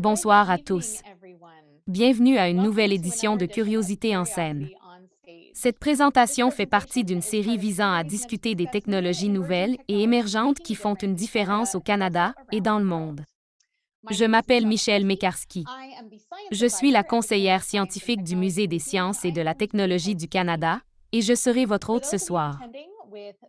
Bonsoir à tous. Bienvenue à une nouvelle édition de Curiosité en scène. Cette présentation fait partie d'une série visant à discuter des technologies nouvelles et émergentes qui font une différence au Canada et dans le monde. Je m'appelle Michelle Mekarski. Je suis la conseillère scientifique du Musée des sciences et de la technologie du Canada et je serai votre hôte ce soir.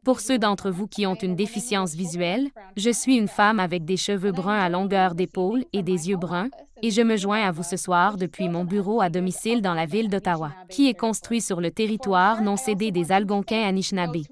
Pour ceux d'entre vous qui ont une déficience visuelle, je suis une femme avec des cheveux bruns à longueur d'épaule et des yeux bruns, et je me joins à vous ce soir depuis mon bureau à domicile dans la ville d'Ottawa, qui est construit sur le territoire non cédé des Algonquins Anishinaabe.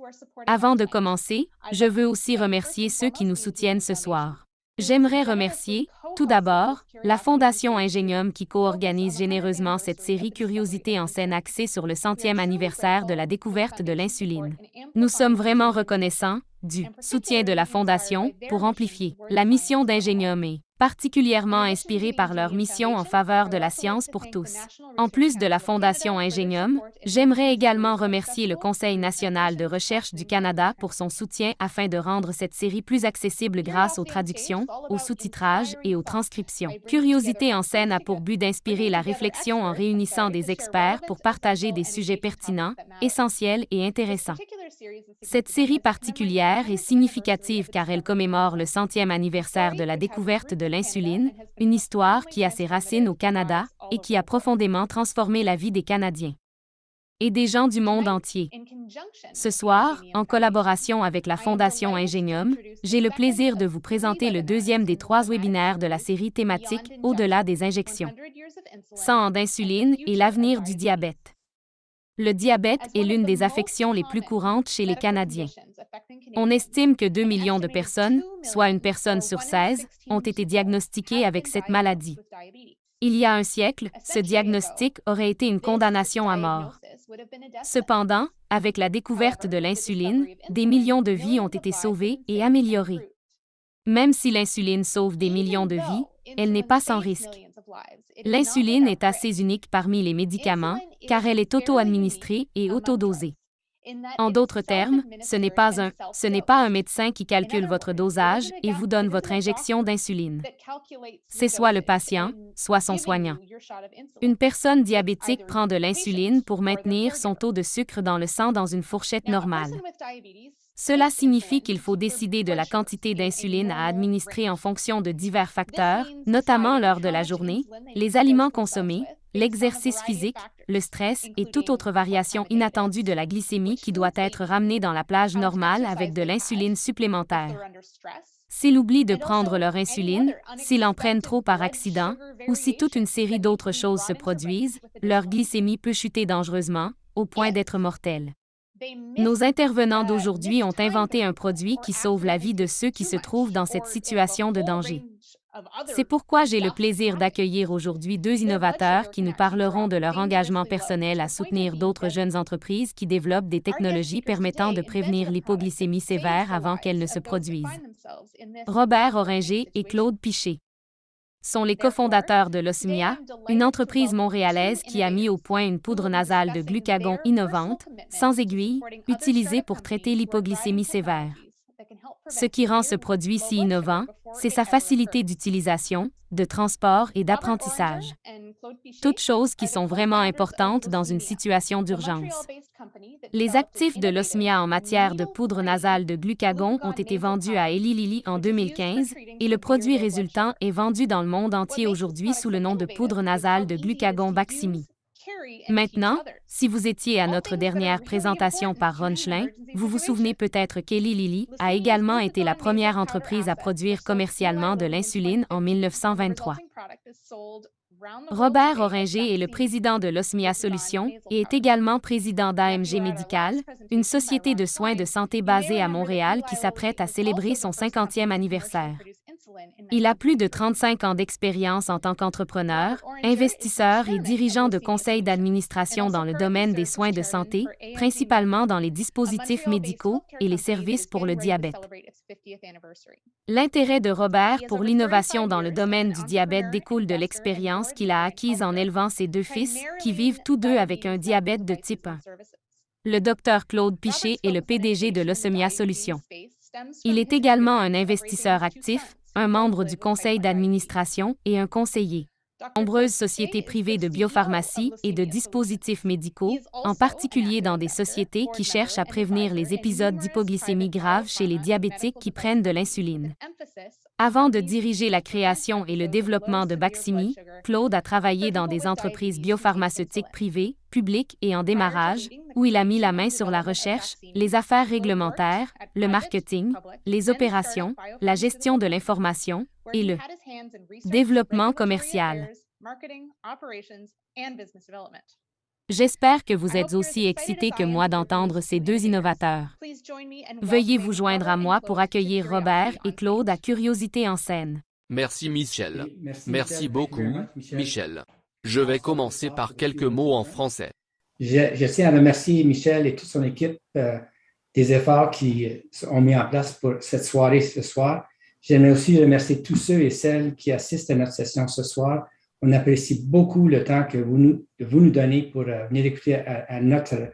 Avant de commencer, je veux aussi remercier ceux qui nous soutiennent ce soir. J'aimerais remercier, tout d'abord, la Fondation Ingenium qui co-organise généreusement cette série Curiosité en scène axée sur le centième anniversaire de la découverte de l'insuline. Nous sommes vraiment reconnaissants du soutien de la Fondation pour amplifier la mission d'Ingenium et particulièrement inspirés par leur mission en faveur de la science pour tous. En plus de la Fondation Ingenium, j'aimerais également remercier le Conseil national de recherche du Canada pour son soutien afin de rendre cette série plus accessible grâce aux traductions, au sous-titrage et aux transcriptions. Curiosité en scène a pour but d'inspirer la réflexion en réunissant des experts pour partager des sujets pertinents, essentiels et intéressants. Cette série particulière est significative car elle commémore le centième anniversaire de la découverte de l'insuline, une histoire qui a ses racines au Canada et qui a profondément transformé la vie des Canadiens et des gens du monde entier. Ce soir, en collaboration avec la Fondation Ingenium, j'ai le plaisir de vous présenter le deuxième des trois webinaires de la série thématique Au-delà des injections. 100 ans d'insuline et l'avenir du diabète. Le diabète est l'une des affections les plus courantes chez les Canadiens. On estime que 2 millions de personnes, soit une personne sur 16, ont été diagnostiquées avec cette maladie. Il y a un siècle, ce diagnostic aurait été une condamnation à mort. Cependant, avec la découverte de l'insuline, des millions de vies ont été sauvées et améliorées. Même si l'insuline sauve des millions de vies, elle n'est pas sans risque. L'insuline est assez unique parmi les médicaments car elle est auto-administrée et auto-dosée. En d'autres termes, ce n'est pas un ce n'est pas un médecin qui calcule votre dosage et vous donne votre injection d'insuline. C'est soit le patient, soit son soignant. Une personne diabétique prend de l'insuline pour maintenir son taux de sucre dans le sang dans une fourchette normale. Cela signifie qu'il faut décider de la quantité d'insuline à administrer en fonction de divers facteurs, notamment l'heure de la journée, les aliments consommés, l'exercice physique, le stress et toute autre variation inattendue de la glycémie qui doit être ramenée dans la plage normale avec de l'insuline supplémentaire. S'ils oublient de prendre leur insuline, s'ils en prennent trop par accident, ou si toute une série d'autres choses se produisent, leur glycémie peut chuter dangereusement, au point d'être mortelle. Nos intervenants d'aujourd'hui ont inventé un produit qui sauve la vie de ceux qui se trouvent dans cette situation de danger. C'est pourquoi j'ai le plaisir d'accueillir aujourd'hui deux innovateurs qui nous parleront de leur engagement personnel à soutenir d'autres jeunes entreprises qui développent des technologies permettant de prévenir l'hypoglycémie sévère avant qu'elle ne se produise. Robert Oringer et Claude Piché sont les cofondateurs de l'Osmia, une entreprise montréalaise qui a mis au point une poudre nasale de glucagon innovante, sans aiguille, utilisée pour traiter l'hypoglycémie sévère. Ce qui rend ce produit si innovant, c'est sa facilité d'utilisation, de transport et d'apprentissage. Toutes choses qui sont vraiment importantes dans une situation d'urgence. Les actifs de l'Osmia en matière de poudre nasale de glucagon ont été vendus à Eli Lilly en 2015 et le produit résultant est vendu dans le monde entier aujourd'hui sous le nom de poudre nasale de glucagon Baqsimi. Maintenant, si vous étiez à notre dernière présentation par Ron vous vous souvenez peut-être qu'Eli Lilly a également été la première entreprise à produire commercialement de l'insuline en 1923. Robert Oringer est le président de l'Osmia Solutions et est également président d'AMG Medical, une société de soins de santé basée à Montréal qui s'apprête à célébrer son 50e anniversaire. Il a plus de 35 ans d'expérience en tant qu'entrepreneur, investisseur et dirigeant de conseils d'administration dans le domaine des soins de santé, principalement dans les dispositifs médicaux et les services pour le diabète. L'intérêt de Robert pour l'innovation dans le domaine du diabète découle de l'expérience qu'il a acquise en élevant ses deux fils, qui vivent tous deux avec un diabète de type 1. Le docteur Claude Piché est le PDG de l'Ossemia Solutions. Il est également un investisseur actif, un membre du conseil d'administration et un conseiller. Nombreuses sociétés privées de biopharmacie et de dispositifs médicaux, en particulier dans des sociétés qui cherchent à prévenir les épisodes d'hypoglycémie grave chez les diabétiques qui prennent de l'insuline. Avant de diriger la création et le développement de Baximi, Claude a travaillé dans des entreprises biopharmaceutiques privées, publiques et en démarrage, où il a mis la main sur la recherche, les affaires réglementaires, le marketing, les opérations, la gestion de l'information et le développement commercial. J'espère que vous êtes aussi excités que moi d'entendre ces deux innovateurs. Veuillez vous joindre à moi pour accueillir Robert et Claude à Curiosité en scène. Merci Michel. Merci beaucoup, Michel. Je vais commencer par quelques mots en français. Je, tiens à remercier Michel et toute son équipe euh, des efforts qu'ils ont mis en place pour cette soirée ce soir. J'aimerais aussi remercier tous ceux et celles qui assistent à notre session ce soir on apprécie beaucoup le temps que vous nous, donnez pour euh, venir écouter à notre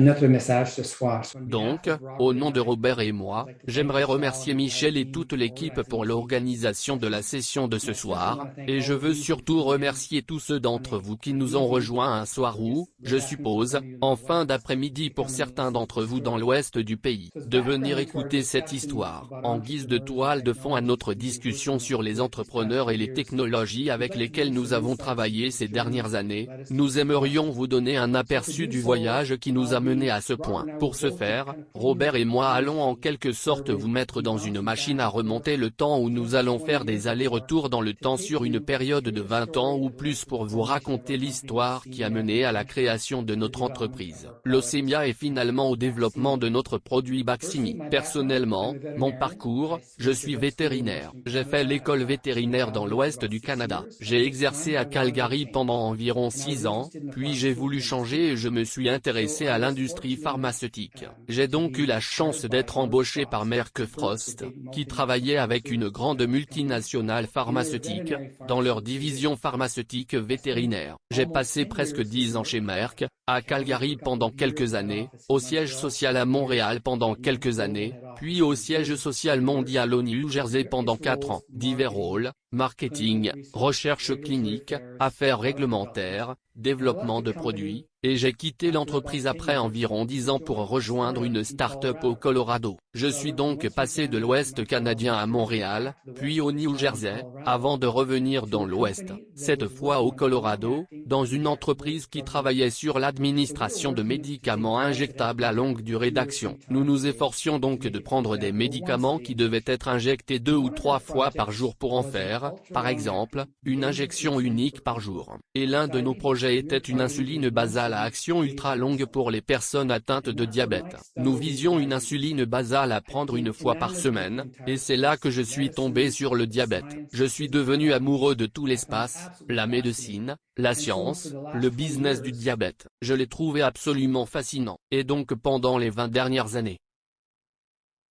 notre message ce soir. Donc, au nom de Robert et moi, j'aimerais remercier Michel et toute l'équipe pour l'organisation de la session de ce soir, et je veux surtout remercier tous ceux d'entre vous qui nous ont rejoints un soir où, je suppose, en fin d'après-midi pour certains d'entre vous dans l'ouest du pays, de venir écouter cette histoire, en guise de toile de fond à notre discussion sur les entrepreneurs et les technologies avec lesquelles nous avons travaillé ces dernières années, nous aimerions vous donner un aperçu du voyage qui nous a mené à ce point. Pour ce faire, Robert et moi allons en quelque sorte vous mettre dans une machine à remonter le temps où nous allons faire des allers-retours dans le temps sur une période de 20 ans ou plus pour vous raconter l'histoire qui a mené à la création de notre entreprise. L'Océmia est finalement au développement de notre produit Baximi. Personnellement, mon parcours, je suis vétérinaire. J'ai fait l'école vétérinaire dans l'ouest du Canada. J'ai exercé à Calgary pendant environ 6 ans, puis j'ai voulu changer et je me suis intéressé à l'industrie pharmaceutique. J'ai donc eu la chance d'être embauché par Merck Frost, qui travaillait avec une grande multinationale pharmaceutique, dans leur division pharmaceutique vétérinaire. J'ai passé presque dix ans chez Merck, à Calgary pendant quelques années, au siège social à Montréal pendant quelques années, puis au siège social mondial au New Jersey pendant quatre ans. Divers rôles, marketing, recherche clinique, affaires réglementaires, développement de produits, et j'ai quitté l'entreprise après environ dix ans pour rejoindre une start-up au Colorado. Je suis donc passé de l'Ouest canadien à Montréal, puis au New Jersey, avant de revenir dans l'Ouest, cette fois au Colorado, dans une entreprise qui travaillait sur l'administration de médicaments injectables à longue durée d'action. Nous nous efforcions donc de prendre des médicaments qui devaient être injectés deux ou trois fois par jour pour en faire, par exemple, une injection unique par jour. Et l'un de nos projets était une insuline basale action ultra longue pour les personnes atteintes de diabète. Nous visions une insuline basale à prendre une fois par semaine, et c'est là que je suis tombé sur le diabète. Je suis devenu amoureux de tout l'espace, la médecine, la science, le business du diabète. Je l'ai trouvé absolument fascinant, et donc pendant les 20 dernières années.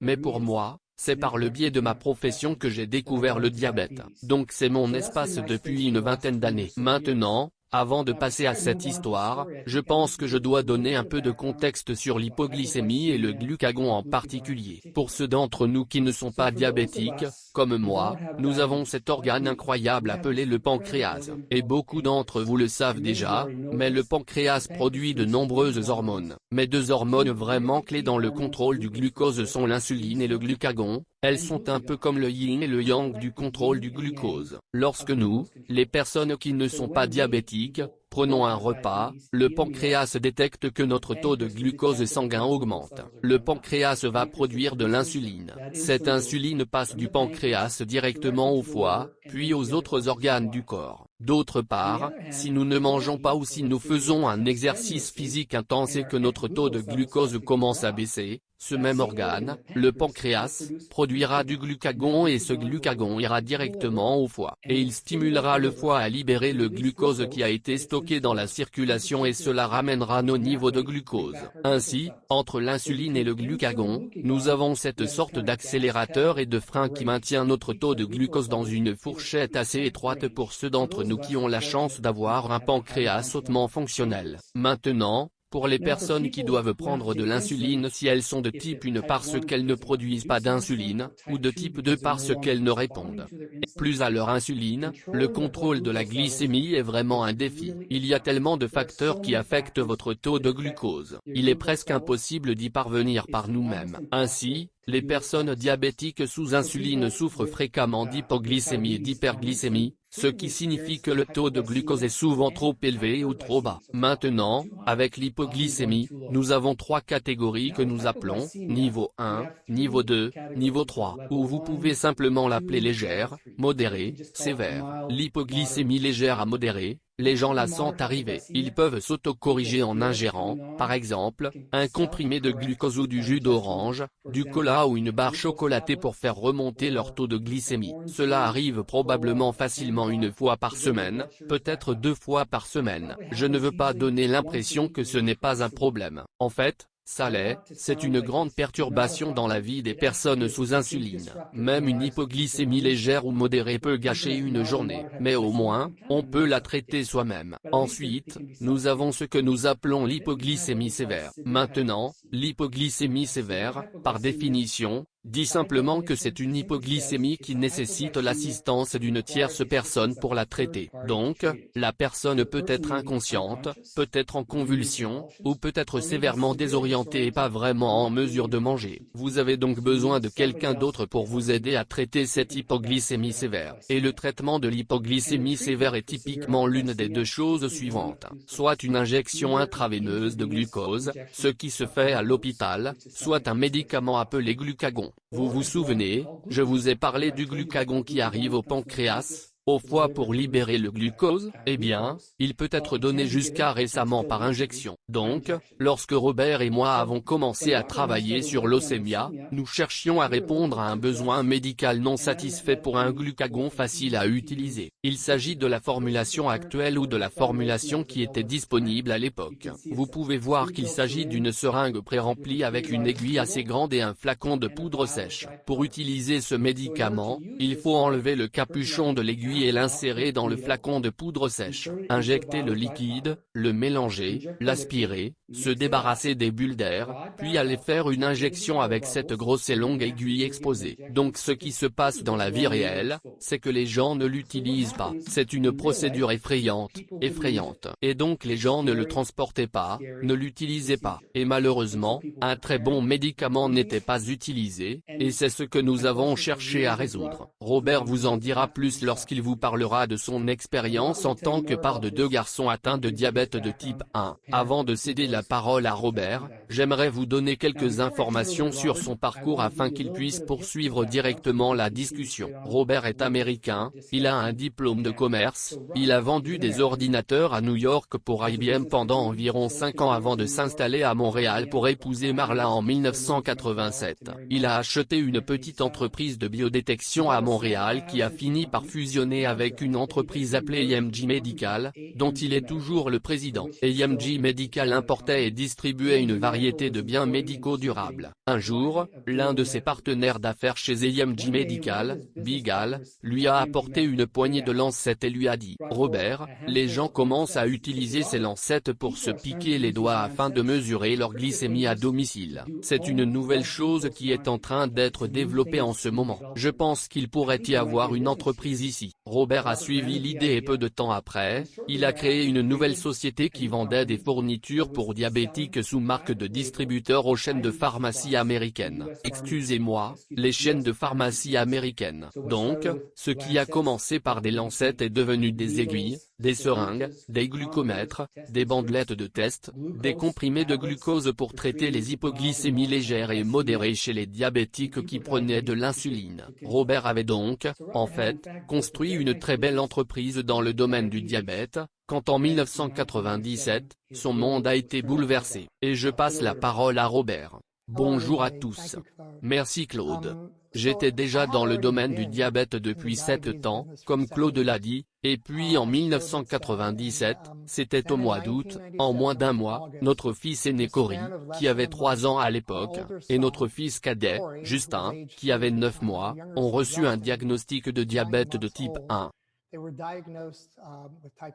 Mais pour moi, c'est par le biais de ma profession que j'ai découvert le diabète. Donc c'est mon espace depuis une vingtaine d'années. Maintenant, avant de passer à cette histoire, je pense que je dois donner un peu de contexte sur l'hypoglycémie et le glucagon en particulier. Pour ceux d'entre nous qui ne sont pas diabétiques, comme moi, nous avons cet organe incroyable appelé le pancréas. Et beaucoup d'entre vous le savent déjà, mais le pancréas produit de nombreuses hormones. Mais deux hormones vraiment clés dans le contrôle du glucose sont l'insuline et le glucagon, elles sont un peu comme le yin et le yang du contrôle du glucose. Lorsque nous, les personnes qui ne sont pas diabétiques, prenons un repas, le pancréas détecte que notre taux de glucose sanguin augmente. Le pancréas va produire de l'insuline. Cette insuline passe du pancréas directement au foie, puis aux autres organes du corps. D'autre part, si nous ne mangeons pas ou si nous faisons un exercice physique intense et que notre taux de glucose commence à baisser, ce même organe, le pancréas, produira du glucagon et ce glucagon ira directement au foie. Et il stimulera le foie à libérer le glucose qui a été stocké dans la circulation et cela ramènera nos niveaux de glucose. Ainsi, entre l'insuline et le glucagon, nous avons cette sorte d'accélérateur et de frein qui maintient notre taux de glucose dans une fourchette assez étroite pour ceux d'entre nous qui ont la chance d'avoir un pancréas hautement fonctionnel. Maintenant, Pour les personnes qui doivent prendre de l'insuline si elles sont de type 1 parce qu'elles ne produisent pas d'insuline, ou de type 2 parce qu'elles ne répondent plus à leur insuline, le contrôle de la glycémie est vraiment un défi. Il y a tellement de facteurs qui affectent votre taux de glucose. Il est presque impossible d'y parvenir par nous-mêmes. Ainsi, les personnes diabétiques sous insuline souffrent fréquemment d'hypoglycémie et d'hyperglycémie, ce qui signifie que le taux de glucose est souvent trop élevé ou trop bas. Maintenant, avec l'hypoglycémie, nous avons trois catégories que nous appelons, niveau 1, niveau 2, niveau 3, ou vous pouvez simplement l'appeler légère, modérée, sévère. L'hypoglycémie légère à modérée, les gens la sentent arriver. Ils peuvent s'auto-corriger en ingérant, par exemple, un comprimé de glucose ou du jus d'orange, du cola ou une barre chocolatée pour faire remonter leur taux de glycémie. Cela arrive probablement facilement une fois par semaine, peut-être deux fois par semaine. Je ne veux pas donner l'impression que ce n'est pas un problème. En fait, ça l'est, c'est une grande perturbation dans la vie des personnes sous insuline. Même une hypoglycémie légère ou modérée peut gâcher une journée, mais au moins, on peut la traiter soi-même. Ensuite, nous avons ce que nous appelons l'hypoglycémie sévère. Maintenant, l'hypoglycémie sévère, par définition, dit simplement que c'est une hypoglycémie qui nécessite l'assistance d'une tierce personne pour la traiter. Donc, la personne peut être inconsciente, peut être en convulsion, ou peut être sévèrement désorientée et pas vraiment en mesure de manger. Vous avez donc besoin de quelqu'un d'autre pour vous aider à traiter cette hypoglycémie sévère. Et le traitement de l'hypoglycémie sévère est typiquement l'une des deux choses suivantes. Soit une injection intraveineuse de glucose, ce qui se fait à l'hôpital, soit un médicament appelé glucagon. Vous vous souvenez, je vous ai parlé du glucagon qui arrive au pancréas, au foie pour libérer le glucose, eh bien, il peut être donné jusqu'à récemment par injection. Donc, lorsque Robert et moi avons commencé à travailler sur l'océmia, nous cherchions à répondre à un besoin médical non satisfait pour un glucagon facile à utiliser. Il s'agit de la formulation actuelle ou de la formulation qui était disponible à l'époque. Vous pouvez voir qu'il s'agit d'une seringue pré-remplie avec une aiguille assez grande et un flacon de poudre sèche. Pour utiliser ce médicament, il faut enlever le capuchon de l'aiguille et l'insérer dans le flacon de poudre sèche, injecter le liquide, le mélanger, l'aspirer, se débarrasser des bulles d'air, puis aller faire une injection avec cette grosse et longue aiguille exposée. Donc ce qui se passe dans la vie réelle, c'est que les gens ne l'utilisent pas. C'est une procédure effrayante, effrayante. Et donc les gens ne le transportaient pas, ne l'utilisaient pas. Et malheureusement, un très bon médicament n'était pas utilisé, et c'est ce que nous avons cherché à résoudre. Robert vous en dira plus lorsqu'il vous parlera de son expérience en tant que part de deux garçons atteints de diabète de type 1. Avant de céder la parole à Robert, j'aimerais vous donner quelques informations sur son parcours afin qu'il puisse poursuivre directement la discussion. Robert est américain, il a un diplôme de commerce, il a vendu des ordinateurs à New York pour IBM pendant environ 5 ans avant de s'installer à Montréal pour épouser Marla en 1987. Il a acheté une petite entreprise de biodétection à Montréal qui a fini par fusionner avec une entreprise appelée AMG Medical, dont il est toujours le président. AMG Medical et distribuait une variété de biens médicaux durables. Un jour, l'un de ses partenaires d'affaires chez AMG Medical, Bigal, lui a apporté une poignée de lancettes et lui a dit « Robert, les gens commencent à utiliser ces lancettes pour se piquer les doigts afin de mesurer leur glycémie à domicile. C'est une nouvelle chose qui est en train d'être développée en ce moment. Je pense qu'il pourrait y avoir une entreprise ici. Robert a suivi l'idée et peu de temps après, il a créé une nouvelle société qui vendait des fournitures pour diabétiques sous marque de distributeur aux chaînes de pharmacie américaines. Excusez-moi, les chaînes de pharmacie américaines. Donc, ce qui a commencé par des lancettes est devenu des aiguilles, des seringues, des glucomètres, des bandelettes de test, des comprimés de glucose pour traiter les hypoglycémies légères et modérées chez les diabétiques qui prenaient de l'insuline. Robert avait donc, en fait, construit une très belle entreprise dans le domaine du diabète, quand en 1997, son monde a été bouleversé. Et je passe la parole à Robert. Bonjour à tous. Merci Claude. J'étais déjà dans le domaine du diabète depuis 7 ans, comme Claude l'a dit, et puis en 1997, c'était au mois d'août, en moins d'un mois, notre fils aîné Cory, qui avait 3 ans à l'époque, et notre fils cadet, Justin, qui avait 9 mois, ont reçu un diagnostic de diabète de type 1.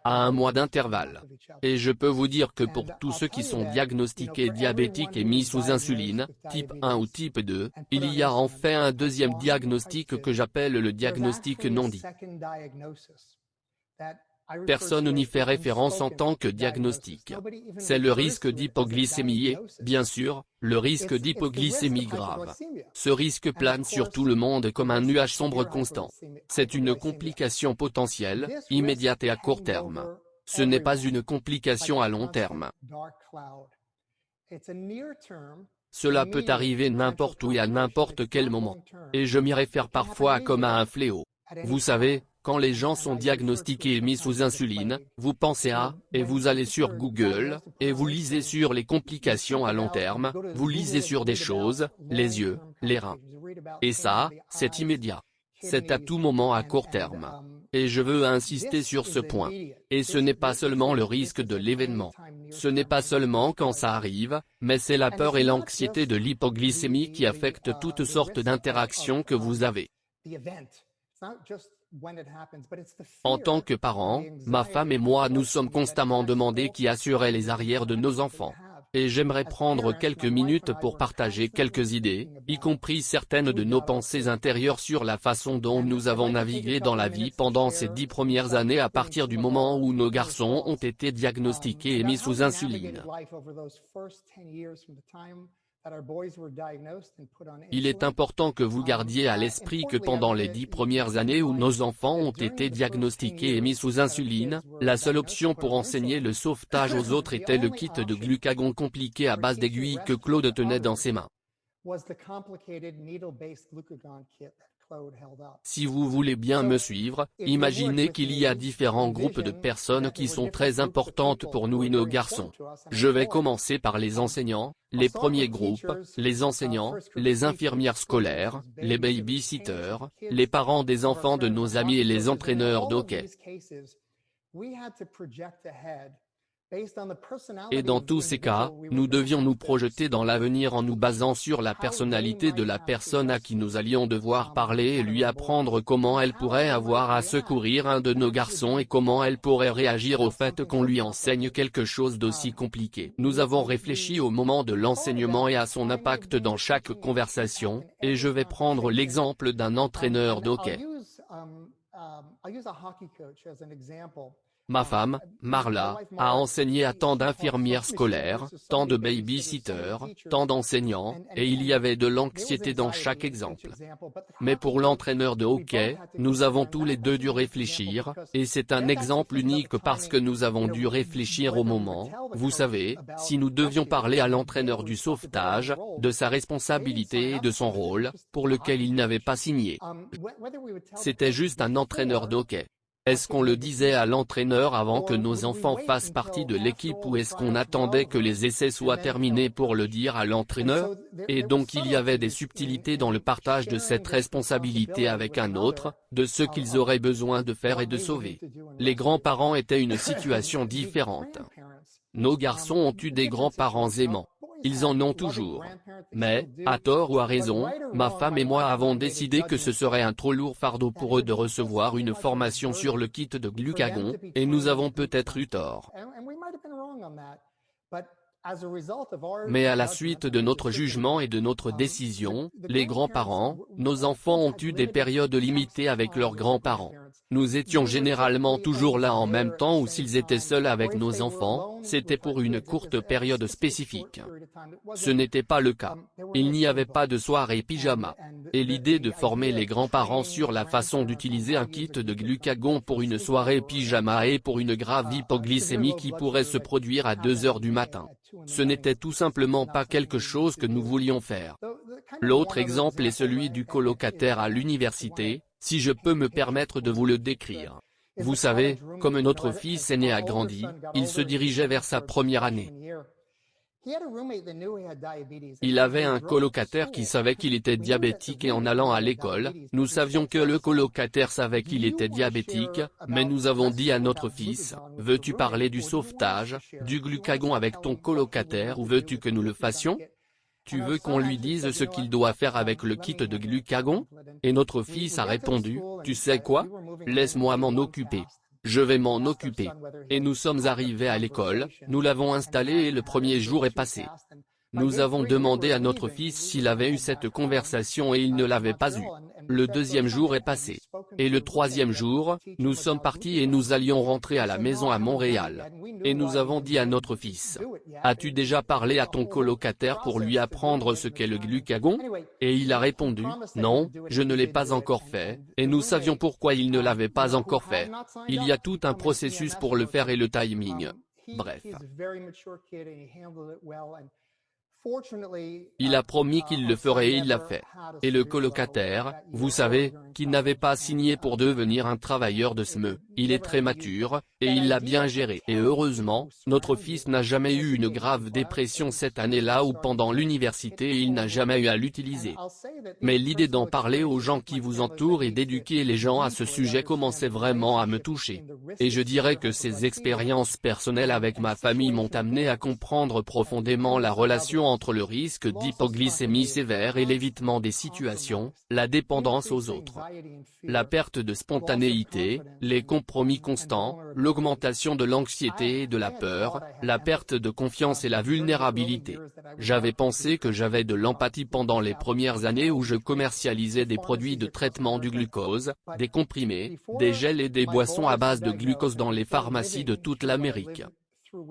À un mois d'intervalle. Et je peux vous dire que pour tous ceux qui sont diagnostiqués diabétiques et mis sous insuline, type 1 ou type 2, il y a en fait un deuxième diagnostic que j'appelle le diagnostic non dit. Personne n'y fait référence en tant que diagnostic. C'est le risque d'hypoglycémie et, bien sûr, le risque d'hypoglycémie grave. Ce risque plane sur tout le monde comme un nuage sombre constant. C'est une complication potentielle, immédiate et à court terme. Ce n'est pas une complication à long terme. Cela peut arriver n'importe où et à n'importe quel moment. Et je m'y réfère parfois comme à un fléau. Vous savez, quand les gens sont diagnostiqués et mis sous insuline, vous pensez à, et vous allez sur Google, et vous lisez sur les complications à long terme, vous lisez sur des choses, les yeux, les reins. Et ça, c'est immédiat. C'est à tout moment à court terme. Et je veux insister sur ce point. Et ce n'est pas seulement le risque de l'événement. Ce n'est pas seulement quand ça arrive, mais c'est la peur et l'anxiété de l'hypoglycémie qui affectent toutes sortes d'interactions que vous avez. En tant que parents, ma femme et moi nous sommes constamment demandés qui assurait les arrières de nos enfants. Et j'aimerais prendre quelques minutes pour partager quelques idées, y compris certaines de nos pensées intérieures sur la façon dont nous avons navigué dans la vie pendant ces dix premières années à partir du moment où nos garçons ont été diagnostiqués et mis sous insuline. Il est important que vous gardiez à l'esprit que pendant les dix premières années où nos enfants ont été diagnostiqués et mis sous insuline, la seule option pour enseigner le sauvetage aux autres était le kit de glucagon compliqué à base d'aiguilles que Claude tenait dans ses mains. Si vous voulez bien me suivre, imaginez qu'il y a différents groupes de personnes qui sont très importantes pour nous et nos garçons. Je vais commencer par les enseignants, les premiers groupes, les enseignants, les infirmières scolaires, les babysitters, les parents des enfants de nos amis et les entraîneurs d'hockey. Et dans tous ces cas, nous devions nous projeter dans l'avenir en nous basant sur la personnalité de la personne à qui nous allions devoir parler et lui apprendre comment elle pourrait avoir à secourir un de nos garçons et comment elle pourrait réagir au fait qu'on lui enseigne quelque chose d'aussi compliqué. Nous avons réfléchi au moment de l'enseignement et à son impact dans chaque conversation, et je vais prendre l'exemple d'un entraîneur d'hockey. Ma femme, Marla, a enseigné à tant d'infirmières scolaires, tant de babysitters, tant d'enseignants, et il y avait de l'anxiété dans chaque exemple. Mais pour l'entraîneur de hockey, nous avons tous les deux dû réfléchir, et c'est un exemple unique parce que nous avons dû réfléchir au moment, vous savez, si nous devions parler à l'entraîneur du sauvetage, de sa responsabilité et de son rôle, pour lequel il n'avait pas signé. C'était juste un entraîneur de hockey. Est-ce qu'on le disait à l'entraîneur avant que nos enfants fassent partie de l'équipe ou est-ce qu'on attendait que les essais soient terminés pour le dire à l'entraîneur? Et donc il y avait des subtilités dans le partage de cette responsabilité avec un autre, de ce qu'ils auraient besoin de faire et de sauver. Les grands-parents étaient une situation différente. Nos garçons ont eu des grands-parents aimants. Ils en ont toujours. Mais, à tort ou à raison, ma femme et moi avons décidé que ce serait un trop lourd fardeau pour eux de recevoir une formation sur le kit de glucagon, et nous avons peut-être eu tort. Mais à la suite de notre jugement et de notre décision, les grands-parents, nos enfants ont eu des périodes limitées avec leurs grands-parents. Nous étions généralement toujours là en même temps ou s'ils étaient seuls avec nos enfants, c'était pour une courte période spécifique. Ce n'était pas le cas. Il n'y avait pas de soirée pyjama. Et l'idée de former les grands-parents sur la façon d'utiliser un kit de glucagon pour une soirée pyjama et pour une grave hypoglycémie qui pourrait se produire à 2 heures du matin. Ce n'était tout simplement pas quelque chose que nous voulions faire. L'autre exemple est celui du colocataire à l'université, si je peux me permettre de vous le décrire. Vous savez, comme notre fils aîné a grandi, il se dirigeait vers sa première année. Il avait un colocataire qui savait qu'il était diabétique et en allant à l'école, nous savions que le colocataire savait qu'il était diabétique, mais nous avons dit à notre fils, veux-tu parler du sauvetage, du glucagon avec ton colocataire ou veux-tu que nous le fassions? Tu veux qu'on lui dise ce qu'il doit faire avec le kit de glucagon? Et notre fils a répondu, tu sais quoi? Laisse-moi m'en occuper. Je vais m'en occuper. Et nous sommes arrivés à l'école, nous l'avons installé et le premier jour est passé. Nous avons demandé à notre fils s'il avait eu cette conversation et il ne l'avait pas eu. Le deuxième jour est passé. Et le troisième jour, nous sommes partis et nous allions rentrer à la maison à Montréal. Et nous avons dit à notre fils, As-tu déjà parlé à ton colocataire pour lui apprendre ce qu'est le glucagon? Et il a répondu, Non, je ne l'ai pas encore fait, et nous savions pourquoi il ne l'avait pas encore fait. Il y a tout un processus pour le faire et le timing. Bref. Il a promis qu'il le ferait et il l'a fait. Et le colocataire, vous savez, qu'il n'avait pas signé pour devenir un travailleur de SME, il est très mature, et il l'a bien géré. Et heureusement, notre fils n'a jamais eu une grave dépression cette année-là ou pendant l'université il n'a jamais eu à l'utiliser. Mais l'idée d'en parler aux gens qui vous entourent et d'éduquer les gens à ce sujet commençait vraiment à me toucher. Et je dirais que ces expériences personnelles avec ma famille m'ont amené à comprendre profondément la relation entre le risque d'hypoglycémie sévère et l'évitement des situations, la dépendance aux autres. La perte de spontanéité, les compromis constants, l'augmentation de l'anxiété et de la peur, la perte de confiance et la vulnérabilité. J'avais pensé que j'avais de l'empathie pendant les premières années où je commercialisais des produits de traitement du glucose, des comprimés, des gels et des boissons à base de glucose dans les pharmacies de toute l'Amérique.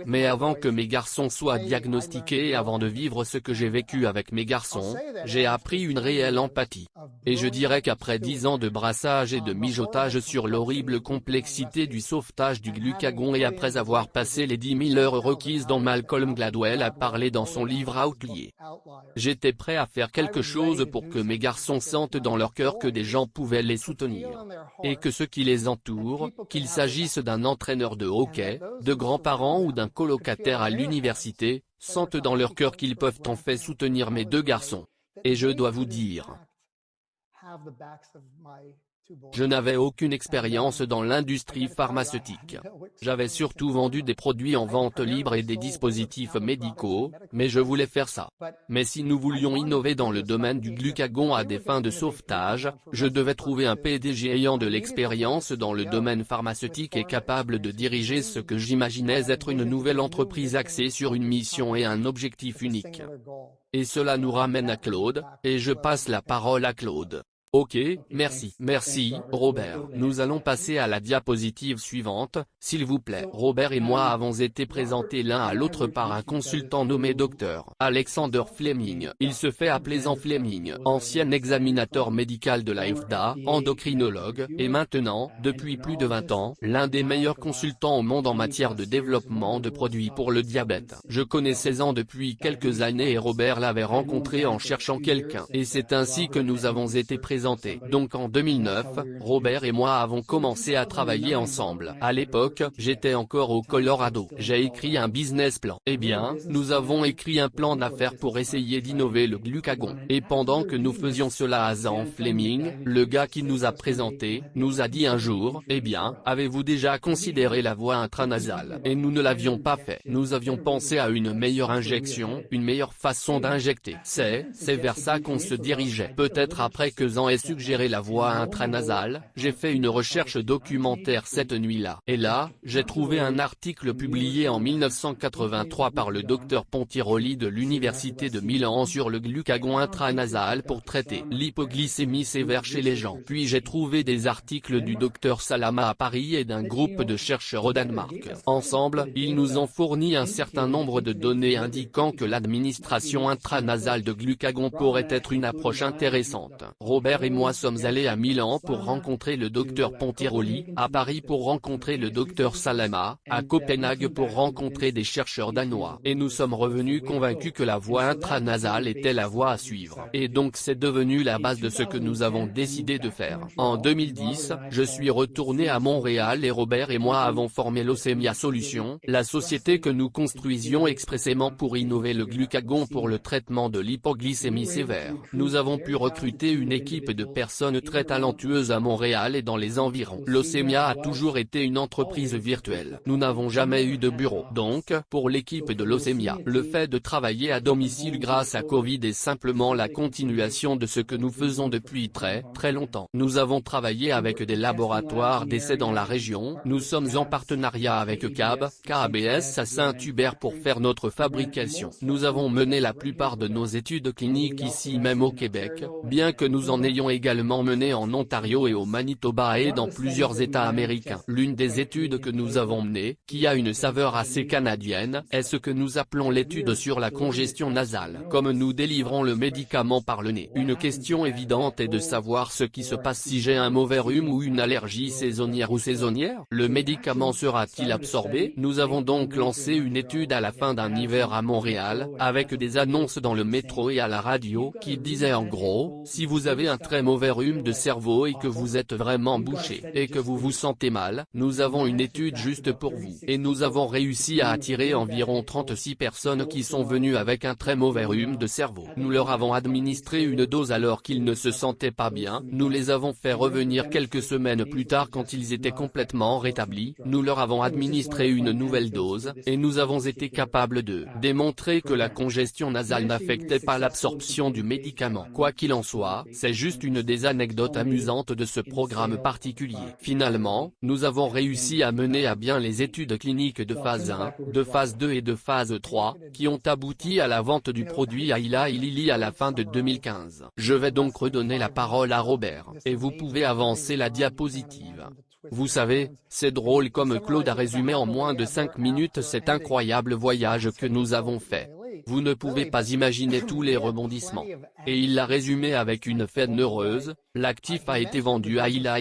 Mais avant que mes garçons soient diagnostiqués et avant de vivre ce que j'ai vécu avec mes garçons, j'ai appris une réelle empathie. Et je dirais qu'après dix ans de brassage et de mijotage sur l'horrible complexité du sauvetage du glucagon et après avoir passé les dix mille heures requises dont Malcolm Gladwell a parlé dans son livre Outlier, j'étais prêt à faire quelque chose pour que mes garçons sentent dans leur cœur que des gens pouvaient les soutenir. Et que ceux qui les entourent, qu'il s'agisse d'un entraîneur de hockey, de grands-parents d'un colocataire à l'université, sentent dans leur cœur qu'ils peuvent en fait soutenir mes deux garçons. Et je dois vous dire, je n'avais aucune expérience dans l'industrie pharmaceutique. J'avais surtout vendu des produits en vente libre et des dispositifs médicaux, mais je voulais faire ça. Mais si nous voulions innover dans le domaine du glucagon à des fins de sauvetage, je devais trouver un PDG ayant de l'expérience dans le domaine pharmaceutique et capable de diriger ce que j'imaginais être une nouvelle entreprise axée sur une mission et un objectif unique. Et cela nous ramène à Claude, et je passe la parole à Claude. Ok, merci. Merci, Robert. Nous allons passer à la diapositive suivante, s'il vous plaît. Robert et moi avons été présentés l'un à l'autre par un consultant nommé Dr. Alexander Fleming. Il se fait appeler Jean Fleming, ancien examinateur médical de la FDA, endocrinologue, et maintenant, depuis plus de 20 ans, l'un des meilleurs consultants au monde en matière de développement de produits pour le diabète. Je connais ans depuis quelques années et Robert l'avait rencontré en cherchant quelqu'un. Et c'est ainsi que nous avons été présentés donc en 2009, Robert et moi avons commencé à travailler ensemble. À l'époque, j'étais encore au Colorado. J'ai écrit un business plan. Eh bien, nous avons écrit un plan d'affaires pour essayer d'innover le glucagon. Et pendant que nous faisions cela à Zan Fleming, le gars qui nous a présenté, nous a dit un jour, eh bien, avez-vous déjà considéré la voie intranasale? Et nous ne l'avions pas fait. Nous avions pensé à une meilleure injection, une meilleure façon d'injecter. C'est, c'est vers ça qu'on se dirigeait. Peut-être après que Zan ait suggéré la voie intranasale, j'ai fait une recherche documentaire cette nuit-là. Et là, j'ai trouvé un article publié en 1983 par le docteur Pontiroli de l'Université de Milan sur le glucagon intranasal pour traiter l'hypoglycémie sévère chez les gens. Puis j'ai trouvé des articles du docteur Salama à Paris et d'un groupe de chercheurs au Danemark. Ensemble, ils nous ont fourni un certain nombre de données indiquant que l'administration intranasale de glucagon pourrait être une approche intéressante. Robert et moi sommes allés à Milan pour rencontrer le docteur Pontiroli, à Paris pour rencontrer le docteur Salama, à Copenhague pour rencontrer des chercheurs danois. Et nous sommes revenus convaincus que la voie intranasale était la voie à suivre. Et donc c'est devenu la base de ce que nous avons décidé de faire. En 2010, je suis retourné à Montréal et Robert et moi avons formé l'Ocemia Solutions, la société que nous construisions expressément pour innover le glucagon pour le traitement de l'hypoglycémie sévère. Nous avons pu recruter une équipe de personnes très talentueuses à Montréal et dans les environs. L'Océmia a toujours été une entreprise virtuelle. Nous n'avons jamais eu de bureau. Donc, pour l'équipe de l'Océmia, le fait de travailler à domicile grâce à Covid est simplement la continuation de ce que nous faisons depuis très, très longtemps. Nous avons travaillé avec des laboratoires d'essais dans la région, nous sommes en partenariat avec CAB, KABS à Saint-Hubert pour faire notre fabrication. Nous avons mené la plupart de nos études cliniques ici même au Québec, bien que nous en ayons également mené en Ontario et au Manitoba et dans plusieurs États américains. L'une des études que nous avons menées, qui a une saveur assez canadienne, est ce que nous appelons l'étude sur la congestion nasale. Comme nous délivrons le médicament par le nez, une question évidente est de savoir ce qui se passe si j'ai un mauvais rhume ou une allergie saisonnière ou saisonnière. Le médicament sera-t-il absorbé? Nous avons donc lancé une étude à la fin d'un hiver à Montréal, avec des annonces dans le métro et à la radio, qui disaient en gros, si vous avez un très mauvais rhume de cerveau et que vous êtes vraiment bouché, et que vous vous sentez mal, nous avons une étude juste pour vous. Et nous avons réussi à attirer environ 36 personnes qui sont venues avec un très mauvais rhume de cerveau. Nous leur avons administré une dose alors qu'ils ne se sentaient pas bien, nous les avons fait revenir quelques semaines plus tard quand ils étaient complètement rétablis, nous leur avons administré une nouvelle dose, et nous avons été capables de démontrer que la congestion nasale n'affectait pas l'absorption du médicament. Quoi qu'il en soit, c'est juste une des anecdotes amusantes de ce programme particulier. Finalement, nous avons réussi à mener à bien les études cliniques de phase 1, de phase 2 et de phase 3, qui ont abouti à la vente du produit à Ila et Lilly à la fin de 2015. Je vais donc redonner la parole à Robert, et vous pouvez avancer la diapositive. Vous savez, c'est drôle comme Claude a résumé en moins de 5 minutes cet incroyable voyage que nous avons fait. Vous ne pouvez pas imaginer tous les rebondissements. Et il l'a résumé avec une fête heureuse, l'actif a été vendu à Ila.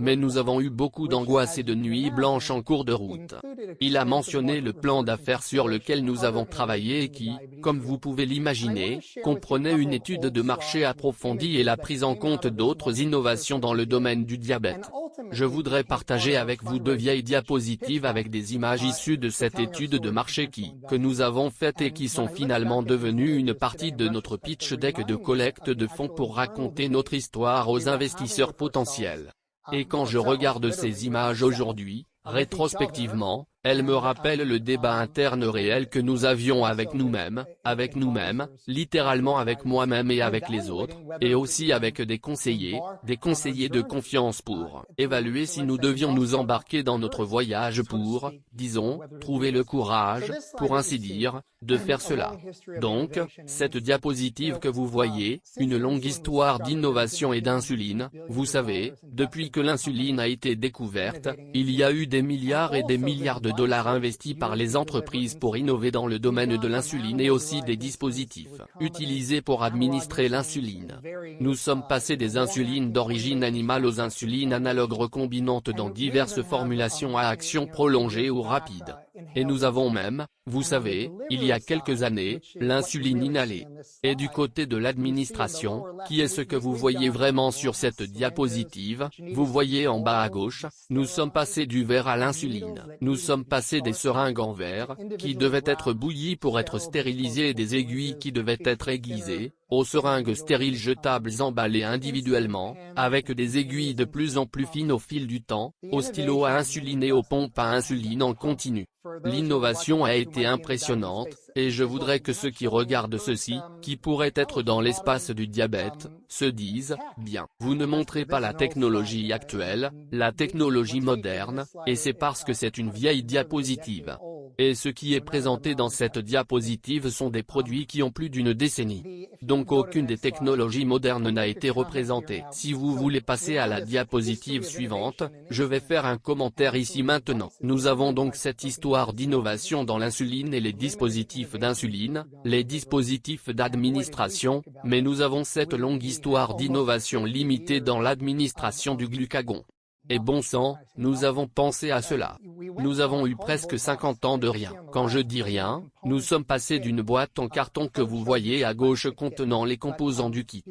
Mais nous avons eu beaucoup d'angoisse et de nuits blanches en cours de route. Il a mentionné le plan d'affaires sur lequel nous avons travaillé et qui, comme vous pouvez l'imaginer, comprenait une étude de marché approfondie et la prise en compte d'autres innovations dans le domaine du diabète. Je voudrais partager avec vous deux vieilles diapositives avec des images issues de cette étude de marché qui, que nous avons faite et qui sont finalement devenues une partie de notre pitch deck de collecte de fonds pour raconter notre histoire aux investisseurs potentiels. Et quand je regarde ces images aujourd'hui, rétrospectivement, elle me rappelle le débat interne réel que nous avions avec nous-mêmes, avec nous-mêmes, littéralement avec moi-même et avec les autres, et aussi avec des conseillers, des conseillers de confiance pour évaluer si nous devions nous embarquer dans notre voyage pour, disons, trouver le courage, pour ainsi dire, de faire cela. Donc, cette diapositive que vous voyez, une longue histoire d'innovation et d'insuline, vous savez, depuis que l'insuline a été découverte, il y a eu des milliards et des milliards de dollars investis par les entreprises pour innover dans le domaine de l'insuline et aussi des dispositifs utilisés pour administrer l'insuline. Nous sommes passés des insulines d'origine animale aux insulines analogues recombinantes dans diverses formulations à action prolongée ou rapide. Et nous avons même, vous savez, il y a quelques années, l'insuline inhalée. Et du côté de l'administration, qui est ce que vous voyez vraiment sur cette diapositive, vous voyez en bas à gauche, nous sommes passés du verre à l'insuline. Nous sommes passés des seringues en verre, qui devaient être bouillies pour être stérilisées et des aiguilles qui devaient être aiguisées, aux seringues stériles jetables emballées individuellement, avec des aiguilles de plus en plus fines au fil du temps, aux stylos à insuline et aux pompes à insuline en continu. L'innovation a été impressionnante, et je voudrais que ceux qui regardent ceci, qui pourraient être dans l'espace du diabète, se disent, bien, vous ne montrez pas la technologie actuelle, la technologie moderne, et c'est parce que c'est une vieille diapositive. Et ce qui est présenté dans cette diapositive sont des produits qui ont plus d'une décennie. Donc aucune des technologies modernes n'a été représentée. Si vous voulez passer à la diapositive suivante, je vais faire un commentaire ici maintenant. Nous avons donc cette histoire d'innovation dans l'insuline et les dispositifs d'insuline, les dispositifs d'administration, mais nous avons cette longue histoire d'innovation limitée dans l'administration du glucagon. Et bon sang, nous avons pensé à cela. Nous avons eu presque 50 ans de rien. Quand je dis rien, nous sommes passés d'une boîte en carton que vous voyez à gauche contenant les composants du kit.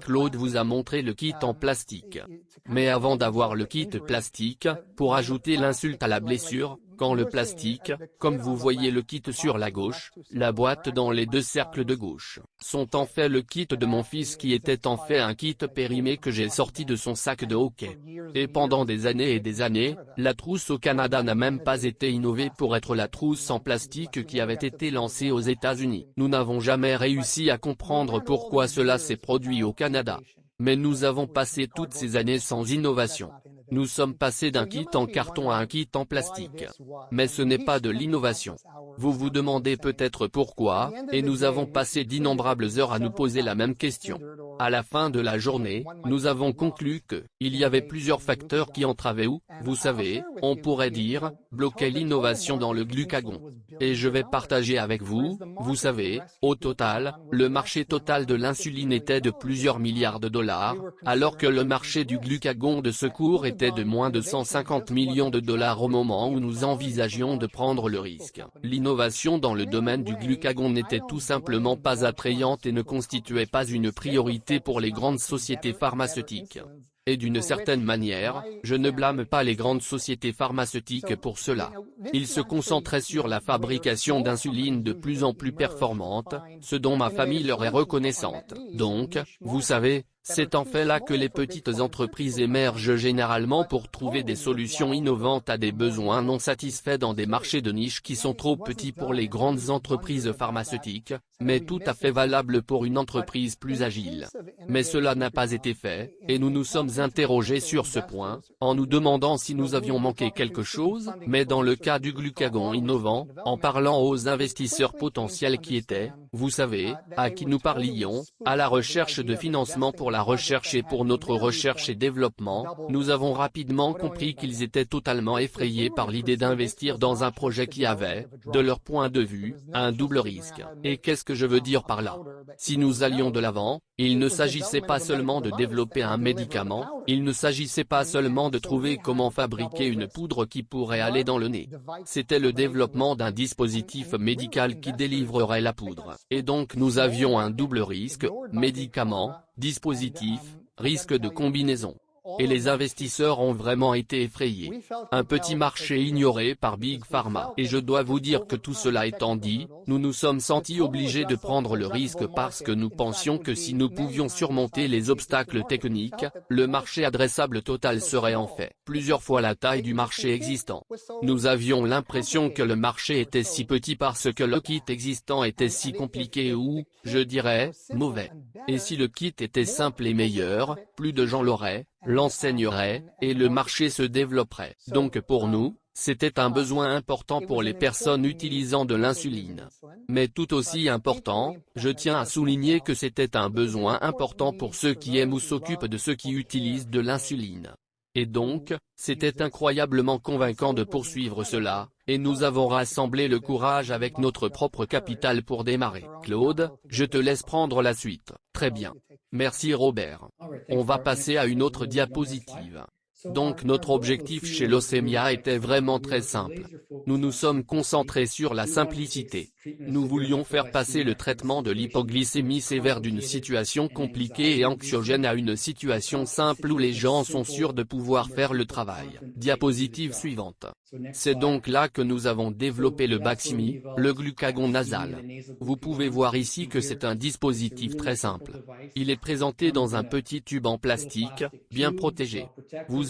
Claude vous a montré le kit en plastique. Mais avant d'avoir le kit plastique, pour ajouter l'insulte à la blessure, Quand le plastique, comme vous voyez le kit sur la gauche, la boîte dans les deux cercles de gauche, sont en fait le kit de mon fils qui était en fait un kit périmé que j'ai sorti de son sac de hockey. Et pendant des années et des années, la trousse au Canada n'a même pas été innovée pour être la trousse en plastique qui avait été lancée aux États-Unis. Nous n'avons jamais réussi à comprendre pourquoi cela s'est produit au Canada. Mais nous avons passé toutes ces années sans innovation. Nous sommes passés d'un kit en carton à un kit en plastique. Mais ce n'est pas de l'innovation. Vous vous demandez peut-être pourquoi, et nous avons passé d'innombrables heures à nous poser la même question. À la fin de la journée, nous avons conclu que, il y avait plusieurs facteurs qui entravaient ou, vous savez, on pourrait dire, bloquaient l'innovation dans le glucagon. Et je vais partager avec vous, vous savez, au total, le marché total de l'insuline était de plusieurs milliards de dollars, alors que le marché du glucagon de secours était de moins de 150 millions de dollars au moment où nous envisagions de prendre le risque. L'innovation dans le domaine du glucagon n'était tout simplement pas attrayante et ne constituait pas une priorité pour les grandes sociétés pharmaceutiques. Et d'une certaine manière, je ne blâme pas les grandes sociétés pharmaceutiques pour cela. Ils se concentraient sur la fabrication d'insuline de plus en plus performante, ce dont ma famille leur est reconnaissante. Donc, vous savez, c'est en fait là que les petites entreprises émergent généralement pour trouver des solutions innovantes à des besoins non satisfaits dans des marchés de niche qui sont trop petits pour les grandes entreprises pharmaceutiques, mais tout à fait valables pour une entreprise plus agile. Mais cela n'a pas été fait, et nous nous sommes interrogés sur ce point, en nous demandant si nous avions manqué quelque chose, mais dans le cas du glucagon innovant, en parlant aux investisseurs potentiels qui étaient, vous savez, à qui nous parlions, à la recherche de financement pour la recherche et pour notre recherche et développement, nous avons rapidement compris qu'ils étaient totalement effrayés par l'idée d'investir dans un projet qui avait, de leur point de vue, un double risque. Et qu'est-ce je veux dire par là Si nous allions de l'avant, il ne s'agissait pas seulement de développer un médicament, il ne s'agissait pas seulement de trouver comment fabriquer une poudre qui pourrait aller dans le nez. C'était le développement d'un dispositif médical qui délivrerait la poudre. Et donc nous avions un double risque, médicament, dispositif, risque de combinaison et les investisseurs ont vraiment été effrayés. Un petit marché ignoré par Big Pharma. Et je dois vous dire que tout cela étant dit, nous nous sommes sentis obligés de prendre le risque parce que nous pensions que si nous pouvions surmonter les obstacles techniques, le marché adressable total serait en fait plusieurs fois la taille du marché existant. Nous avions l'impression que le marché était si petit parce que le kit existant était si compliqué ou, je dirais, mauvais. Et si le kit était simple et meilleur, plus de gens l'auraient, l'enseignerait, et le marché se développerait. Donc pour nous, c'était un besoin important pour les personnes utilisant de l'insuline. Mais tout aussi important, je tiens à souligner que c'était un besoin important pour ceux qui aiment ou s'occupent de ceux qui utilisent de l'insuline. Et donc, c'était incroyablement convaincant de poursuivre cela, et nous avons rassemblé le courage avec notre propre capital pour démarrer. Claude, je te laisse prendre la suite. Très bien. Merci Robert. On va passer à une autre diapositive. Donc notre objectif chez Leucemia était vraiment très simple. Nous nous sommes concentrés sur la simplicité. Nous voulions faire passer le traitement de l'hypoglycémie sévère d'une situation compliquée et anxiogène à une situation simple où les gens sont sûrs de pouvoir faire le travail. Diapositive suivante. C'est donc là que nous avons développé le Baximi, le glucagon nasal. Vous pouvez voir ici que c'est un dispositif très simple. Il est présenté dans un petit tube en plastique, bien protégé.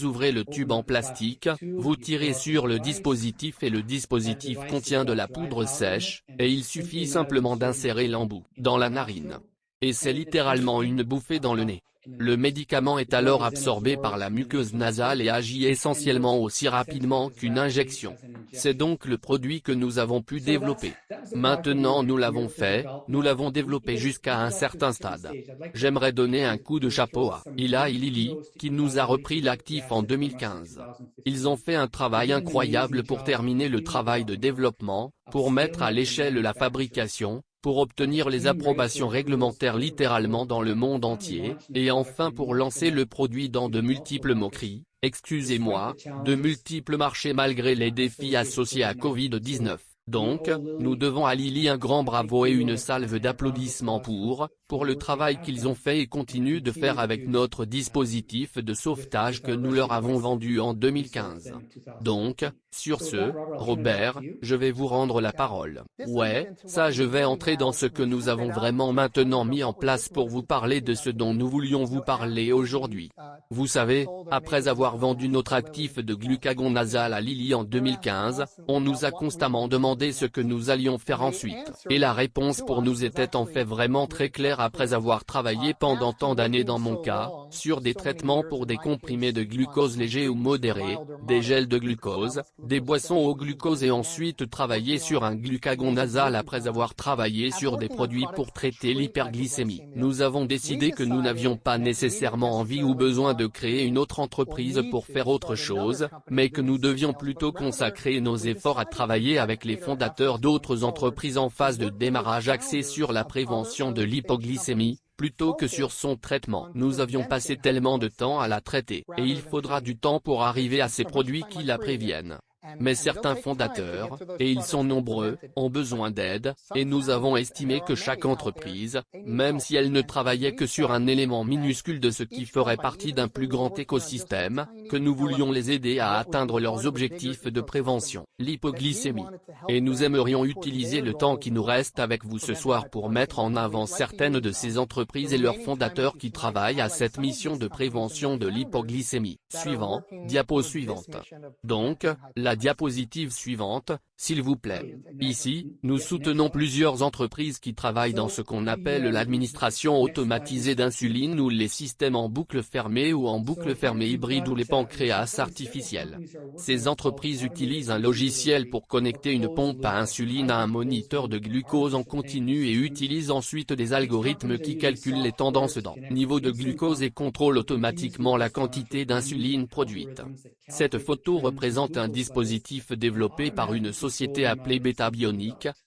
Ouvrez le tube en plastique, vous tirez sur le dispositif et le dispositif contient de la poudre sèche, et il suffit simplement d'insérer l'embout dans la narine. Et c'est littéralement une bouffée dans le nez. Le médicament est alors absorbé par la muqueuse nasale et agit essentiellement aussi rapidement qu'une injection. C'est donc le produit que nous avons pu développer. Maintenant nous l'avons fait, nous l'avons développé jusqu'à un certain stade. J'aimerais donner un coup de chapeau à Ila et Lily, qui nous a repris l'actif en 2015. Ils ont fait un travail incroyable pour terminer le travail de développement, pour mettre à l'échelle la fabrication, pour obtenir les approbations réglementaires littéralement dans le monde entier, et enfin pour lancer le produit dans de multiples moqueries, excusez-moi, de multiples marchés malgré les défis associés à Covid-19. Donc, nous devons à Lily un grand bravo et une salve d'applaudissements pour, pour le travail qu'ils ont fait et continuent de faire avec notre dispositif de sauvetage que nous leur avons vendu en 2015. Donc, Sur ce, Robert, je vais vous rendre la parole. Ouais, ça je vais entrer dans ce que nous avons vraiment maintenant mis en place pour vous parler de ce dont nous voulions vous parler aujourd'hui. Vous savez, après avoir vendu notre actif de glucagon nasal à Lilly en 2015, on nous a constamment demandé ce que nous allions faire ensuite. Et la réponse pour nous était en fait vraiment très claire après avoir travaillé pendant tant d'années dans mon cas, sur des traitements pour des comprimés de glucose léger ou modéré, des gels de glucose, des boissons au glucose et ensuite travailler sur un glucagon nasal après avoir travaillé sur des produits pour traiter l'hyperglycémie. Nous avons décidé que nous n'avions pas nécessairement envie ou besoin de créer une autre entreprise pour faire autre chose, mais que nous devions plutôt consacrer nos efforts à travailler avec les fondateurs d'autres entreprises en phase de démarrage axées sur la prévention de l'hypoglycémie, plutôt que sur son traitement. Nous avions passé tellement de temps à la traiter, et il faudra du temps pour arriver à ces produits qui la préviennent. Mais certains fondateurs, et ils sont nombreux, ont besoin d'aide, et nous avons estimé que chaque entreprise, même si elle ne travaillait que sur un élément minuscule de ce qui ferait partie d'un plus grand écosystème, que nous voulions les aider à atteindre leurs objectifs de prévention, l'hypoglycémie. Et nous aimerions utiliser le temps qui nous reste avec vous ce soir pour mettre en avant certaines de ces entreprises et leurs fondateurs qui travaillent à cette mission de prévention de l'hypoglycémie. Suivant, diapo suivante. Donc, la diapositive suivante, s'il vous plaît. Ici, nous soutenons plusieurs entreprises qui travaillent dans ce qu'on appelle l'administration automatisée d'insuline ou les systèmes en boucle fermée ou en boucle fermée hybride ou les pancréas artificiels. Ces entreprises utilisent un logiciel pour connecter une pompe à insuline à un moniteur de glucose en continu et utilisent ensuite des algorithmes qui calculent les tendances dans niveau de glucose et contrôlent automatiquement la quantité d'insuline produite. Cette photo représente un dispositif développé par une société appelée Beta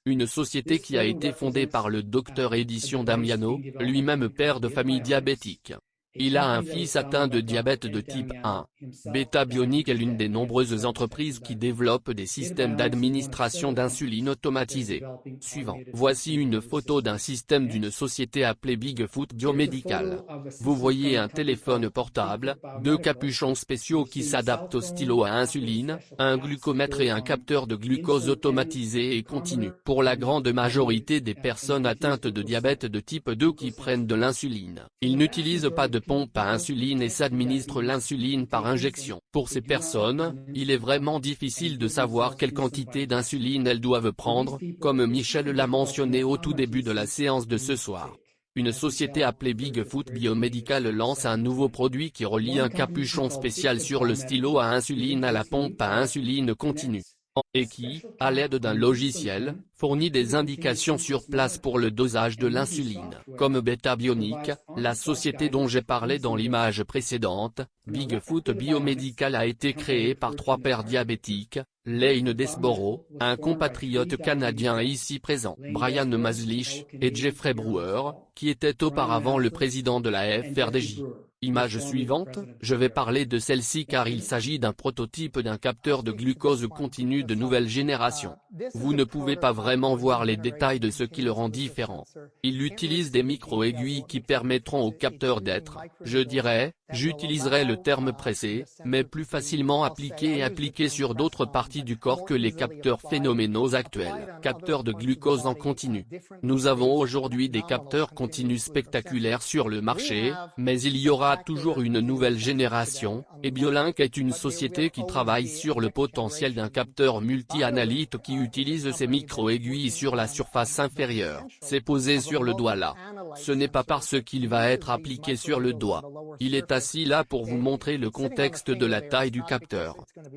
une société qui a été fondée par le docteur Edition Damiano, lui-même père de famille diabétique. Il a un fils atteint de diabète de type 1. Beta Bionic est l'une des nombreuses entreprises qui développent des systèmes d'administration d'insuline automatisés. Suivant. Voici une photo d'un système d'une société appelée Bigfoot Biomédical. Vous voyez un téléphone portable, deux capuchons spéciaux qui s'adaptent au stylo à insuline, un glucomètre et un capteur de glucose automatisé et continu. Pour la grande majorité des personnes atteintes de diabète de type 2 qui prennent de l'insuline, ils n'utilisent pas de pompe à insuline et s'administrent l'insuline par injection. Pour ces personnes, il est vraiment difficile de savoir quelle quantité d'insuline elles doivent prendre, comme Michel l'a mentionné au tout début de la séance de ce soir. Une société appelée Bigfoot Biomedical lance un nouveau produit qui relie un capuchon spécial sur le stylo à insuline à la pompe à insuline continue et qui, à l'aide d'un logiciel, fournit des indications sur place pour le dosage de l'insuline. Comme Beta Bionic, la société dont j'ai parlé dans l'image précédente, Bigfoot Biomedical a été créée par trois pères diabétiques, Lane Desborough, un compatriote canadien ici présent, Brian Maslich, et Jeffrey Brewer, qui était auparavant le président de la FRDJ. Image suivante, je vais parler de celle-ci car il s'agit d'un prototype d'un capteur de glucose continu de nouvelle génération. Vous ne pouvez pas vraiment voir les détails de ce qui le rend différent. Il utilise des micro-aiguilles qui permettront au capteur d'être, je dirais, j'utiliserai le terme pressé, mais plus facilement appliqué et appliqué sur d'autres parties du corps que les capteurs phénoménaux actuels. Capteurs de glucose en continu. Nous avons aujourd'hui des capteurs continus spectaculaires sur le marché, mais il y aura toujours une nouvelle génération, et Biolink est une société qui travaille sur le potentiel d'un capteur multi-analyte qui utilise ses micro-aiguilles sur la surface inférieure. C'est posé sur le doigt là. Ce n'est pas parce qu'il va être appliqué sur le doigt. Il est assis là pour vous montrer le contexte de la taille du capteur.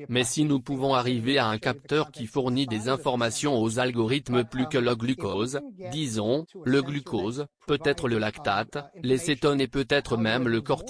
Mais si nous pouvons arriver à un capteur qui fournit des informations aux algorithmes plus que le glucose, disons, le glucose, peut-être le lactate, les cétones et peut-être même le cortisol.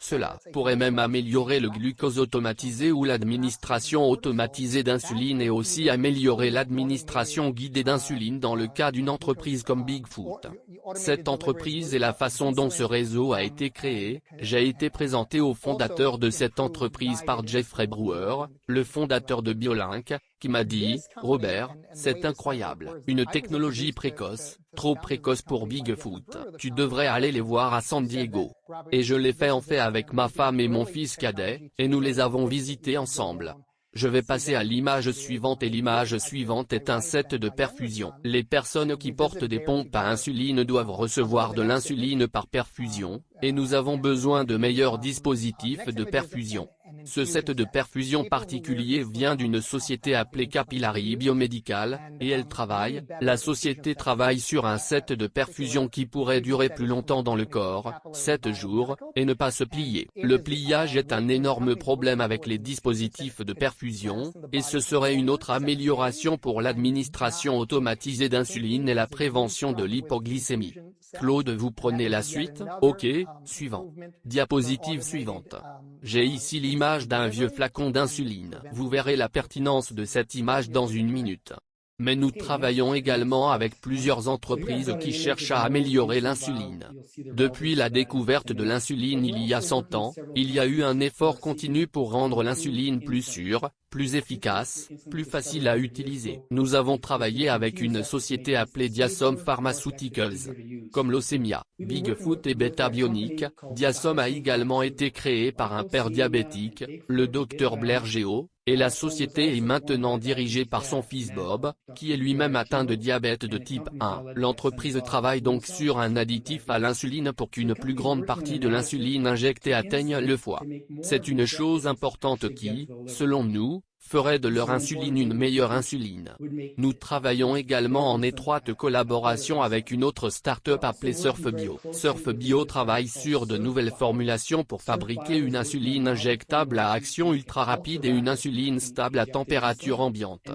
Cela pourrait même améliorer le glucose automatisé ou l'administration automatisée d'insuline et aussi améliorer l'administration guidée d'insuline dans le cas d'une entreprise comme Bigfoot. Cette entreprise et la façon dont ce réseau a été créé, j'ai été présenté au fondateur de cette entreprise par Jeffrey Brewer, le fondateur de Biolink, qui m'a dit, Robert, c'est incroyable, une technologie précoce, trop précoce pour Bigfoot, tu devrais aller les voir à San Diego. Et je l'ai fait en fait avec ma femme et mon fils cadet, et nous les avons visités ensemble. Je vais passer à l'image suivante et l'image suivante est un set de perfusion. Les personnes qui portent des pompes à insuline doivent recevoir de l'insuline par perfusion, et nous avons besoin de meilleurs dispositifs de perfusion. Ce set de perfusion particulier vient d'une société appelée Capillary Biomédical, et elle travaille, la société travaille sur un set de perfusion qui pourrait durer plus longtemps dans le corps, 7 jours, et ne pas se plier. Le pliage est un énorme problème avec les dispositifs de perfusion, et ce serait une autre amélioration pour l'administration automatisée d'insuline et la prévention de l'hypoglycémie. Claude vous prenez la suite Ok, suivant. Diapositive suivante. J'ai ici l'image d'un vieux flacon d'insuline. Vous verrez la pertinence de cette image dans une minute. Mais nous travaillons également avec plusieurs entreprises qui cherchent à améliorer l'insuline. Depuis la découverte de l'insuline il y a 100 ans, il y a eu un effort continu pour rendre l'insuline plus sûre, plus efficace, plus facile à utiliser. Nous avons travaillé avec une société appelée Diasom Pharmaceuticals. Comme Leucemia, Bigfoot et Beta Bionic, Diasom a également été créé par un père diabétique, le Dr Blair Geo, et la société est maintenant dirigée par son fils Bob, qui est lui-même atteint de diabète de type 1. L'entreprise travaille donc sur un additif à l'insuline pour qu'une plus grande partie de l'insuline injectée atteigne le foie. C'est une chose importante qui, selon nous, ferait de leur insuline une meilleure insuline. Nous travaillons également en étroite collaboration avec une autre start-up appelée SurfBio. SurfBio travaille sur de nouvelles formulations pour fabriquer une insuline injectable à action ultra rapide et une insuline stable à température ambiante.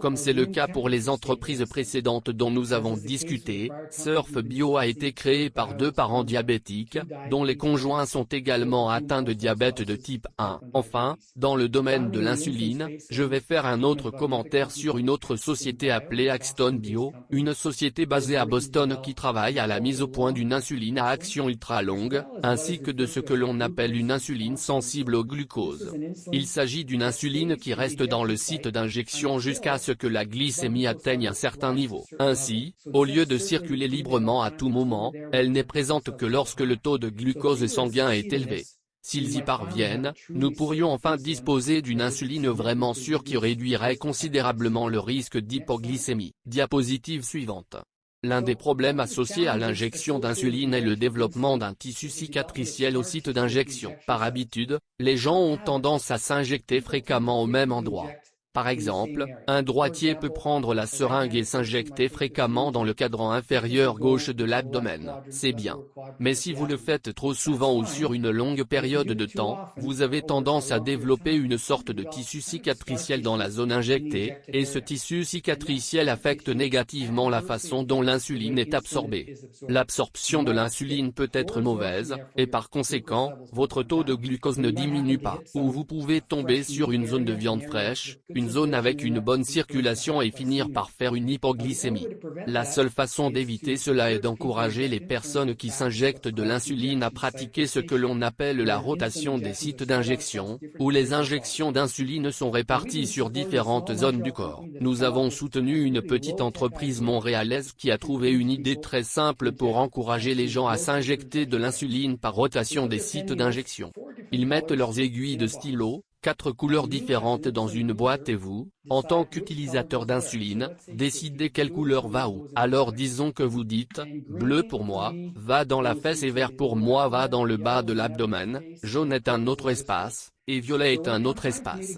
Comme c'est le cas pour les entreprises précédentes dont nous avons discuté, SurfBio a été créé par deux parents diabétiques, dont les conjoints sont également atteints de diabète de type 1. Enfin, dans le domaine de l'insuline, je vais faire un autre commentaire sur une autre société appelée Axton Bio, une société basée à Boston qui travaille à la mise au point d'une insuline à action ultra longue, ainsi que de ce que l'on appelle une insuline sensible au glucose. Il s'agit d'une insuline qui reste dans le site d'injection jusqu'à ce que la glycémie atteigne un certain niveau. Ainsi, au lieu de circuler librement à tout moment, elle n'est présente que lorsque le taux de glucose sanguin est élevé. S'ils y parviennent, nous pourrions enfin disposer d'une insuline vraiment sûre qui réduirait considérablement le risque d'hypoglycémie. Diapositive suivante. L'un des problèmes associés à l'injection d'insuline est le développement d'un tissu cicatriciel au site d'injection. Par habitude, les gens ont tendance à s'injecter fréquemment au même endroit. Par exemple, un droitier peut prendre la seringue et s'injecter fréquemment dans le cadran inférieur gauche de l'abdomen, c'est bien. Mais si vous le faites trop souvent ou sur une longue période de temps, vous avez tendance à développer une sorte de tissu cicatriciel dans la zone injectée, et ce tissu cicatriciel affecte négativement la façon dont l'insuline est absorbée. L'absorption de l'insuline peut être mauvaise, et par conséquent, votre taux de glucose ne diminue pas, ou vous pouvez tomber sur une zone de viande fraîche, une zone avec une bonne circulation et finir par faire une hypoglycémie. La seule façon d'éviter cela est d'encourager les personnes qui s'injectent de l'insuline à pratiquer ce que l'on appelle la rotation des sites d'injection, où les injections d'insuline sont réparties sur différentes zones du corps. Nous avons soutenu une petite entreprise montréalaise qui a trouvé une idée très simple pour encourager les gens à s'injecter de l'insuline par rotation des sites d'injection. Ils mettent leurs aiguilles de stylo, quatre couleurs différentes dans une boîte et vous, en tant qu'utilisateur d'insuline, décidez quelle couleur va où. Alors disons que vous dites, bleu pour moi, va dans la fesse et vert pour moi va dans le bas de l'abdomen, jaune est un autre espace, et violet est un autre espace.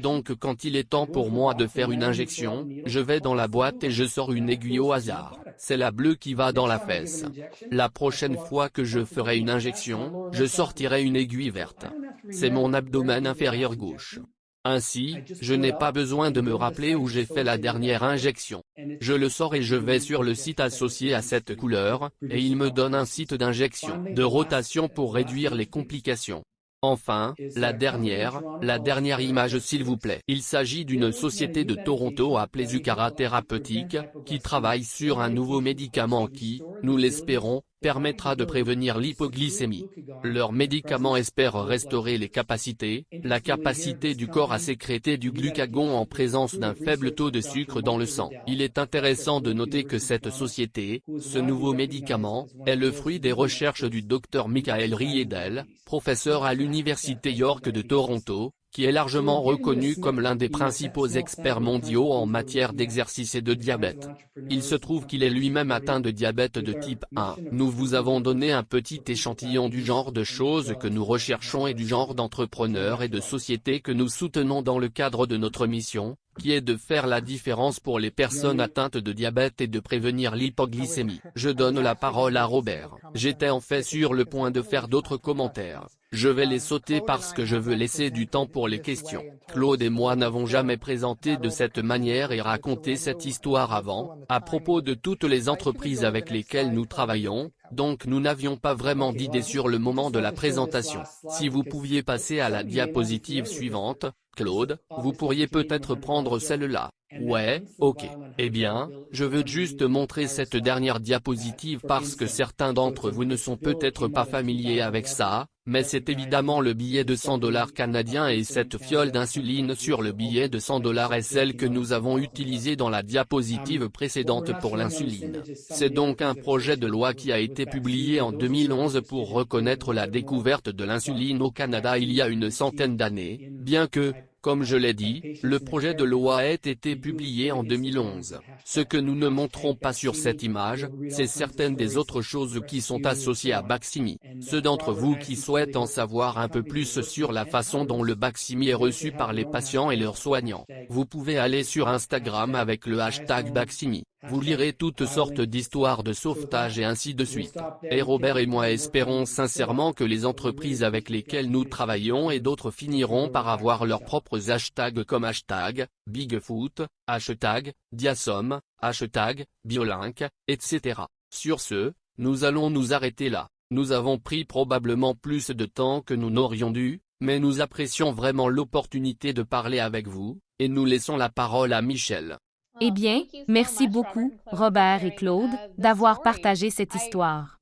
Donc quand il est temps pour moi de faire une injection, je vais dans la boîte et je sors une aiguille au hasard. C'est la bleue qui va dans la fesse. La prochaine fois que je ferai une injection, je sortirai une aiguille verte. C'est mon abdomen inférieur gauche. Ainsi, je n'ai pas besoin de me rappeler où j'ai fait la dernière injection. Je le sors et je vais sur le site associé à cette couleur, et il me donne un site d'injection, de rotation pour réduire les complications. Enfin, la dernière, la dernière image s'il vous plaît. Il s'agit d'une société de Toronto appelée Zucara Thérapeutique, qui travaille sur un nouveau médicament qui, nous l'espérons, permettra de prévenir l'hypoglycémie. Leur médicament espère restaurer les capacités, la capacité du corps à sécréter du glucagon en présence d'un faible taux de sucre dans le sang. Il est intéressant de noter que cette société, ce nouveau médicament, est le fruit des recherches du Dr Michael Riedel, professeur à l'Université York de Toronto, qui est largement reconnu comme l'un des principaux experts mondiaux en matière d'exercice et de diabète. Il se trouve qu'il est lui-même atteint de diabète de type 1. Nous vous avons donné un petit échantillon du genre de choses que nous recherchons et du genre d'entrepreneurs et de sociétés que nous soutenons dans le cadre de notre mission, qui est de faire la différence pour les personnes atteintes de diabète et de prévenir l'hypoglycémie. Je donne la parole à Robert. J'étais en fait sur le point de faire d'autres commentaires. Je vais les sauter parce que je veux laisser du temps pour les questions. Claude et moi n'avons jamais présenté de cette manière et raconté cette histoire avant, à propos de toutes les entreprises avec lesquelles nous travaillons, donc nous n'avions pas vraiment d'idée sur le moment de la présentation. Si vous pouviez passer à la diapositive suivante, Claude, vous pourriez peut-être prendre celle-là. Ouais, ok. Eh bien, je veux juste montrer cette dernière diapositive parce que certains d'entre vous ne sont peut-être pas familiers avec ça, mais c'est évidemment le billet de 100 dollars canadien et cette fiole d'insuline sur le billet de 100 dollars est celle que nous avons utilisée dans la diapositive précédente pour l'insuline. C'est donc un projet de loi qui a été publié en 2011 pour reconnaître la découverte de l'insuline au Canada il y a une centaine d'années, bien que, comme je l'ai dit, le projet de loi a été publié en 2011. Ce que nous ne montrons pas sur cette image, c'est certaines des autres choses qui sont associées à Baximi. Ceux d'entre vous qui souhaitent en savoir un peu plus sur la façon dont le Baximi est reçu par les patients et leurs soignants, vous pouvez aller sur Instagram avec le hashtag Baximi. Vous lirez toutes sortes d'histoires de sauvetage et ainsi de suite. Et Robert et moi espérons sincèrement que les entreprises avec lesquelles nous travaillons et d'autres finiront par avoir leurs propres hashtags comme hashtag, Bigfoot, hashtag, Diasom, hashtag, Biolink, etc. Sur ce, nous allons nous arrêter là. Nous avons pris probablement plus de temps que nous n'aurions dû, mais nous apprécions vraiment l'opportunité de parler avec vous, et nous laissons la parole à Michel. Eh bien, merci beaucoup, Robert et Claude, d'avoir partagé cette histoire.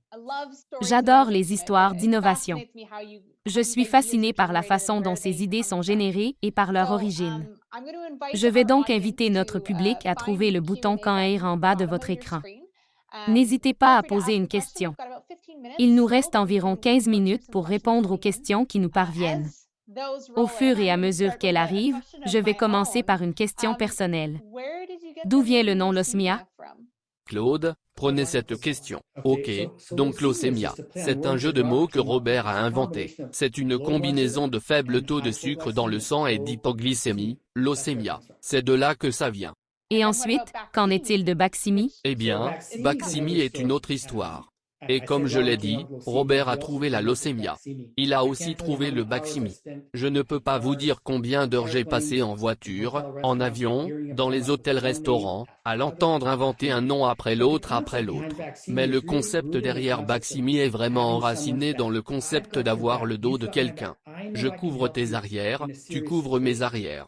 J'adore les histoires d'innovation. Je suis fasciné par la façon dont ces idées sont générées et par leur origine. Je vais donc inviter notre public à trouver le bouton Quand air en bas de votre écran. N'hésitez pas à poser une question. Il nous reste environ 15 minutes pour répondre aux questions qui nous parviennent. Au fur et à mesure qu'elle arrive, je vais commencer par une question personnelle. D'où vient le nom Losmia? Claude, prenez cette question. Ok, donc l'osémia, c'est un jeu de mots que Robert a inventé. C'est une combinaison de faible taux de sucre dans le sang et d'hypoglycémie, l'osémia. C'est de là que ça vient. Et ensuite, qu'en est-il de Baximi Eh bien, Baximi est une autre histoire. Et comme je l'ai dit, Robert a trouvé la leucémia. Il a aussi trouvé le Baximi. Je ne peux pas vous dire combien d'heures j'ai passé en voiture, en avion, dans les hôtels-restaurants, à l'entendre inventer un nom après l'autre après l'autre. Mais le concept derrière Baximi est vraiment enraciné dans le concept d'avoir le dos de quelqu'un. Je couvre tes arrières, tu couvres mes arrières.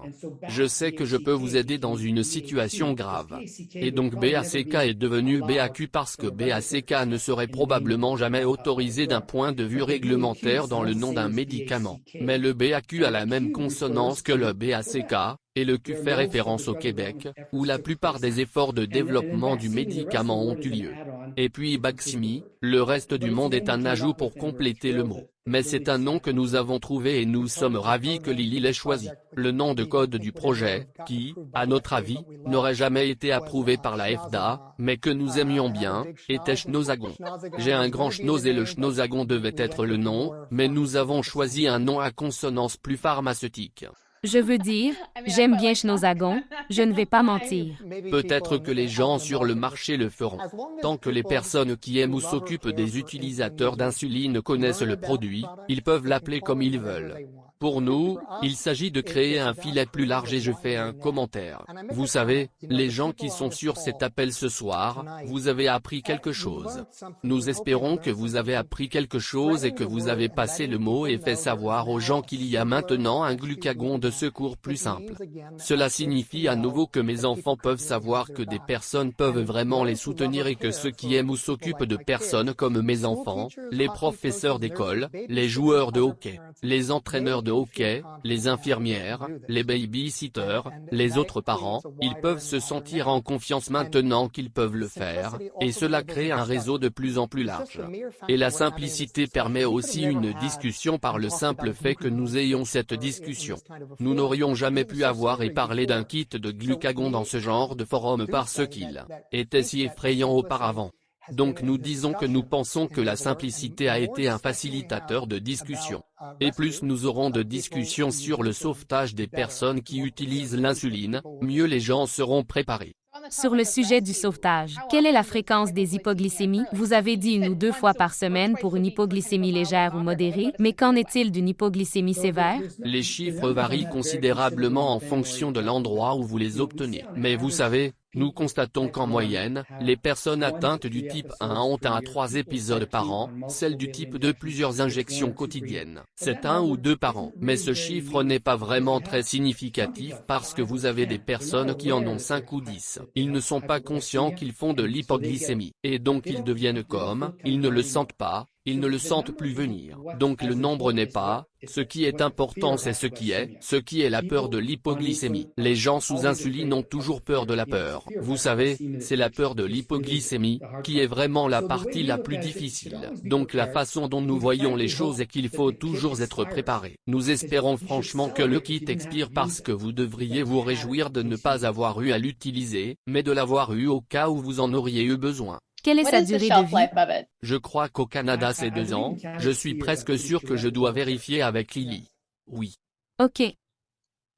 Je sais que je peux vous aider dans une situation grave. Et donc BACK est devenu BAQ parce que BACK ne serait probablement jamais autorisé d'un point de vue réglementaire dans le nom d'un médicament. Mais le BAQ a la même consonance que le BACK, et le Q fait référence au Québec, où la plupart des efforts de développement du médicament ont eu lieu. Et puis Baximi, le reste du monde est un ajout pour compléter le mot. Mais c'est un nom que nous avons trouvé et nous sommes ravis que Lily l'ait choisi. Le nom de code du projet, qui, à notre avis, n'aurait jamais été approuvé par la FDA, mais que nous aimions bien, était Schnozagon. J'ai un grand schnoz et le Schnozagon devait être le nom, mais nous avons choisi un nom à consonance plus pharmaceutique. Je veux dire, j'aime bien Schnozagon, je ne vais pas mentir. Peut-être que les gens sur le marché le feront. Tant que les personnes qui aiment ou s'occupent des utilisateurs d'insuline connaissent le produit, ils peuvent l'appeler comme ils veulent. Pour nous, il s'agit de créer un filet plus large et je fais un commentaire. Vous savez, les gens qui sont sur cet appel ce soir, vous avez appris quelque chose. Nous espérons que vous avez appris quelque chose et que vous avez passé le mot et fait savoir aux gens qu'il y a maintenant un glucagon de secours plus simple. Cela signifie à nouveau que mes enfants peuvent savoir que des personnes peuvent vraiment les soutenir et que ceux qui aiment ou s'occupent de personnes comme mes enfants, les professeurs d'école, les joueurs de hockey, les entraîneurs de hockey, les infirmières, les baby-sitters, les autres parents, ils peuvent se sentir en confiance maintenant qu'ils peuvent le faire, et cela crée un réseau de plus en plus large. Et la simplicité permet aussi une discussion par le simple fait que nous ayons cette discussion. Nous n'aurions jamais pu avoir et parler d'un kit de glucagon dans ce genre de forum parce qu'il était si effrayant auparavant. Donc nous disons que nous pensons que la simplicité a été un facilitateur de discussion. Et plus nous aurons de discussions sur le sauvetage des personnes qui utilisent l'insuline, mieux les gens seront préparés. Sur le sujet du sauvetage, quelle est la fréquence des hypoglycémies? Vous avez dit une ou deux fois par semaine pour une hypoglycémie légère ou modérée, mais qu'en est-il d'une hypoglycémie sévère? Les chiffres varient considérablement en fonction de l'endroit où vous les obtenez. Mais vous savez, nous constatons qu'en moyenne, les personnes atteintes du type 1 ont un à trois épisodes par an, celles du type 2 plusieurs injections quotidiennes. C'est un ou deux par an. Mais ce chiffre n'est pas vraiment très significatif parce que vous avez des personnes qui en ont 5 ou 10. Ils ne sont pas conscients qu'ils font de l'hypoglycémie, et donc ils deviennent comme, ils ne le sentent pas, ils ne le sentent plus venir. Donc le nombre n'est pas, ce qui est important c'est ce qui est, ce qui est la peur de l'hypoglycémie. Les gens sous insuline ont toujours peur de la peur. Vous savez, c'est la peur de l'hypoglycémie, qui est vraiment la partie la plus difficile. Donc la façon dont nous voyons les choses est qu'il faut toujours être préparé. Nous espérons franchement que le kit expire parce que vous devriez vous réjouir de ne pas avoir eu à l'utiliser, mais de l'avoir eu au cas où vous en auriez eu besoin. Quelle est sa durée de vie? Je crois qu'au Canada c'est deux ans, je suis presque sûr que je dois vérifier avec Lily. Oui. OK.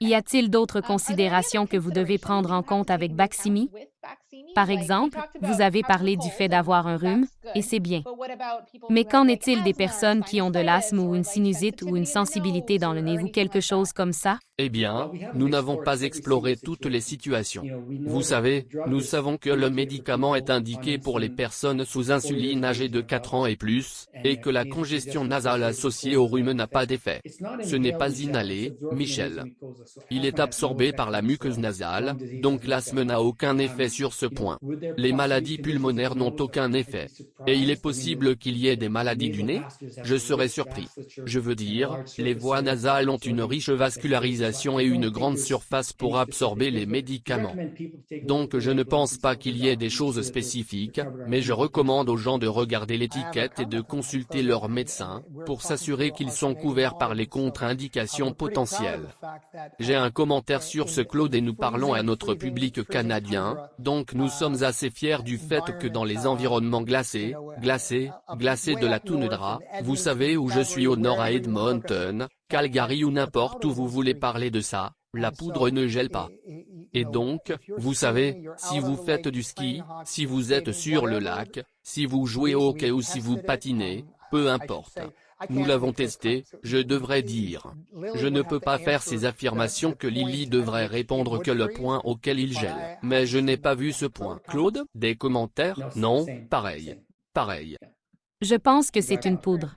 Y a-t-il d'autres considérations que vous devez prendre en compte avec Baximi? Par exemple, vous avez parlé du fait d'avoir un rhume, et c'est bien. Mais qu'en est-il des personnes qui ont de l'asthme ou une sinusite ou une sensibilité dans le nez ou quelque chose comme ça? Eh bien, nous n'avons pas exploré toutes les situations. Vous savez, nous savons que le médicament est indiqué pour les personnes sous insuline âgées de 4 ans et plus, et que la congestion nasale associée au rhume n'a pas d'effet. Ce n'est pas inhalé, Michel. Il est absorbé par la muqueuse nasale, donc l'asthme n'a aucun effet sur ce point. Les maladies pulmonaires n'ont aucun effet. Et il est possible qu'il y ait des maladies du nez? Je serais surpris. Je veux dire, les voies nasales ont une riche vascularisation et une grande surface pour absorber les médicaments. Donc je ne pense pas qu'il y ait des choses spécifiques, mais je recommande aux gens de regarder l'étiquette et de consulter leur médecin, pour s'assurer qu'ils sont couverts par les contre-indications potentielles. J'ai un commentaire sur ce Claude et nous parlons à notre public canadien, donc nous sommes assez fiers du fait que dans les environnements glacés, glacés, glacés de la toundra, vous savez où je suis au nord à Edmonton, Calgary ou n'importe où vous voulez parler de ça, la poudre ne gèle pas. Et donc, vous savez, si vous faites du ski, si vous êtes sur le lac, si vous jouez au hockey ou si vous patinez, peu importe. Nous l'avons testé, je devrais dire. Je ne peux pas faire ces affirmations que Lily devrait répondre que le point auquel il gèle. Mais je n'ai pas vu ce point. Claude, des commentaires? Non, pareil. Pareil. Je pense que c'est une poudre.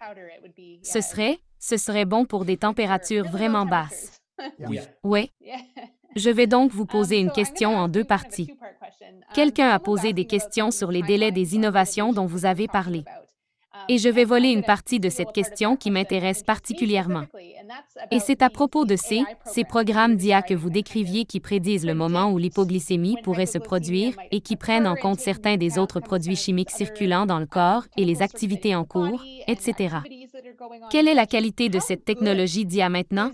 Ce serait, ce serait bon pour des températures vraiment basses. Oui. Oui. Je vais donc vous poser une question en deux parties. Quelqu'un a posé des questions sur les délais des innovations dont vous avez parlé. Et je vais voler une partie de cette question qui m'intéresse particulièrement. Et c'est à propos de ces, programmes d'IA que vous décriviez qui prédisent le moment où l'hypoglycémie pourrait se produire et qui prennent en compte certains des autres produits chimiques circulants dans le corps et les activités en cours, etc. Quelle est la qualité de cette technologie d'IA maintenant?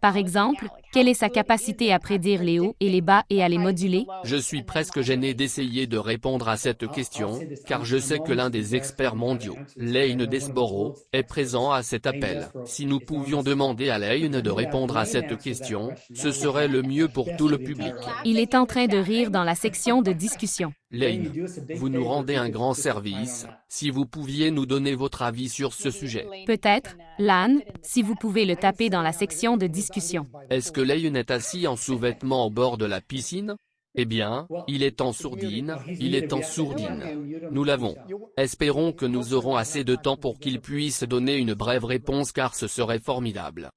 Par exemple, quelle est sa capacité à prédire les hauts et les bas et à les moduler? Je suis presque gêné d'essayer de répondre à cette question, car je sais que l'un des experts mondiaux, Lane Desborough, est présent à cet appel. Si nous pouvions demander à Lane de répondre à cette question, ce serait le mieux pour tout le public. Il est en train de rire dans la section de discussion. Lane, vous nous rendez un grand service, si vous pouviez nous donner votre avis sur ce sujet. Peut-être, Lan, si vous pouvez le taper dans la section de discussion. Est-ce que Lane est assis en sous-vêtements au bord de la piscine? Eh bien, il est en sourdine, il est en sourdine. Nous l'avons. Espérons que nous aurons assez de temps pour qu'il puisse donner une brève réponse car ce serait formidable.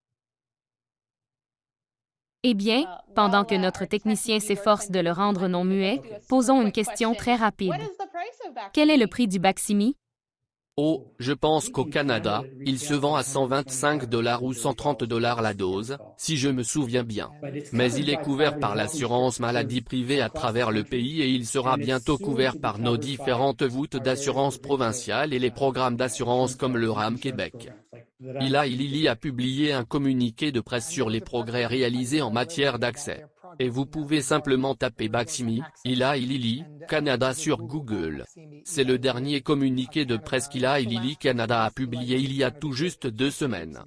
Eh bien, pendant que notre technicien s'efforce de le rendre non muet, posons une question très rapide. Quel est le prix du Baximi? Oh, je pense qu'au Canada, il se vend à 125 dollars ou 130 dollars la dose, si je me souviens bien. Mais il est couvert par l'assurance maladie privée à travers le pays et il sera bientôt couvert par nos différentes voûtes d'assurance provinciales et les programmes d'assurance comme le RAM Québec. Ila Lili a publié un communiqué de presse sur les progrès réalisés en matière d'accès et vous pouvez simplement taper Baximi, Ila Lili, Canada sur Google. C'est le dernier communiqué de presse qu'Ila Lili Canada a publié il y a tout juste deux semaines.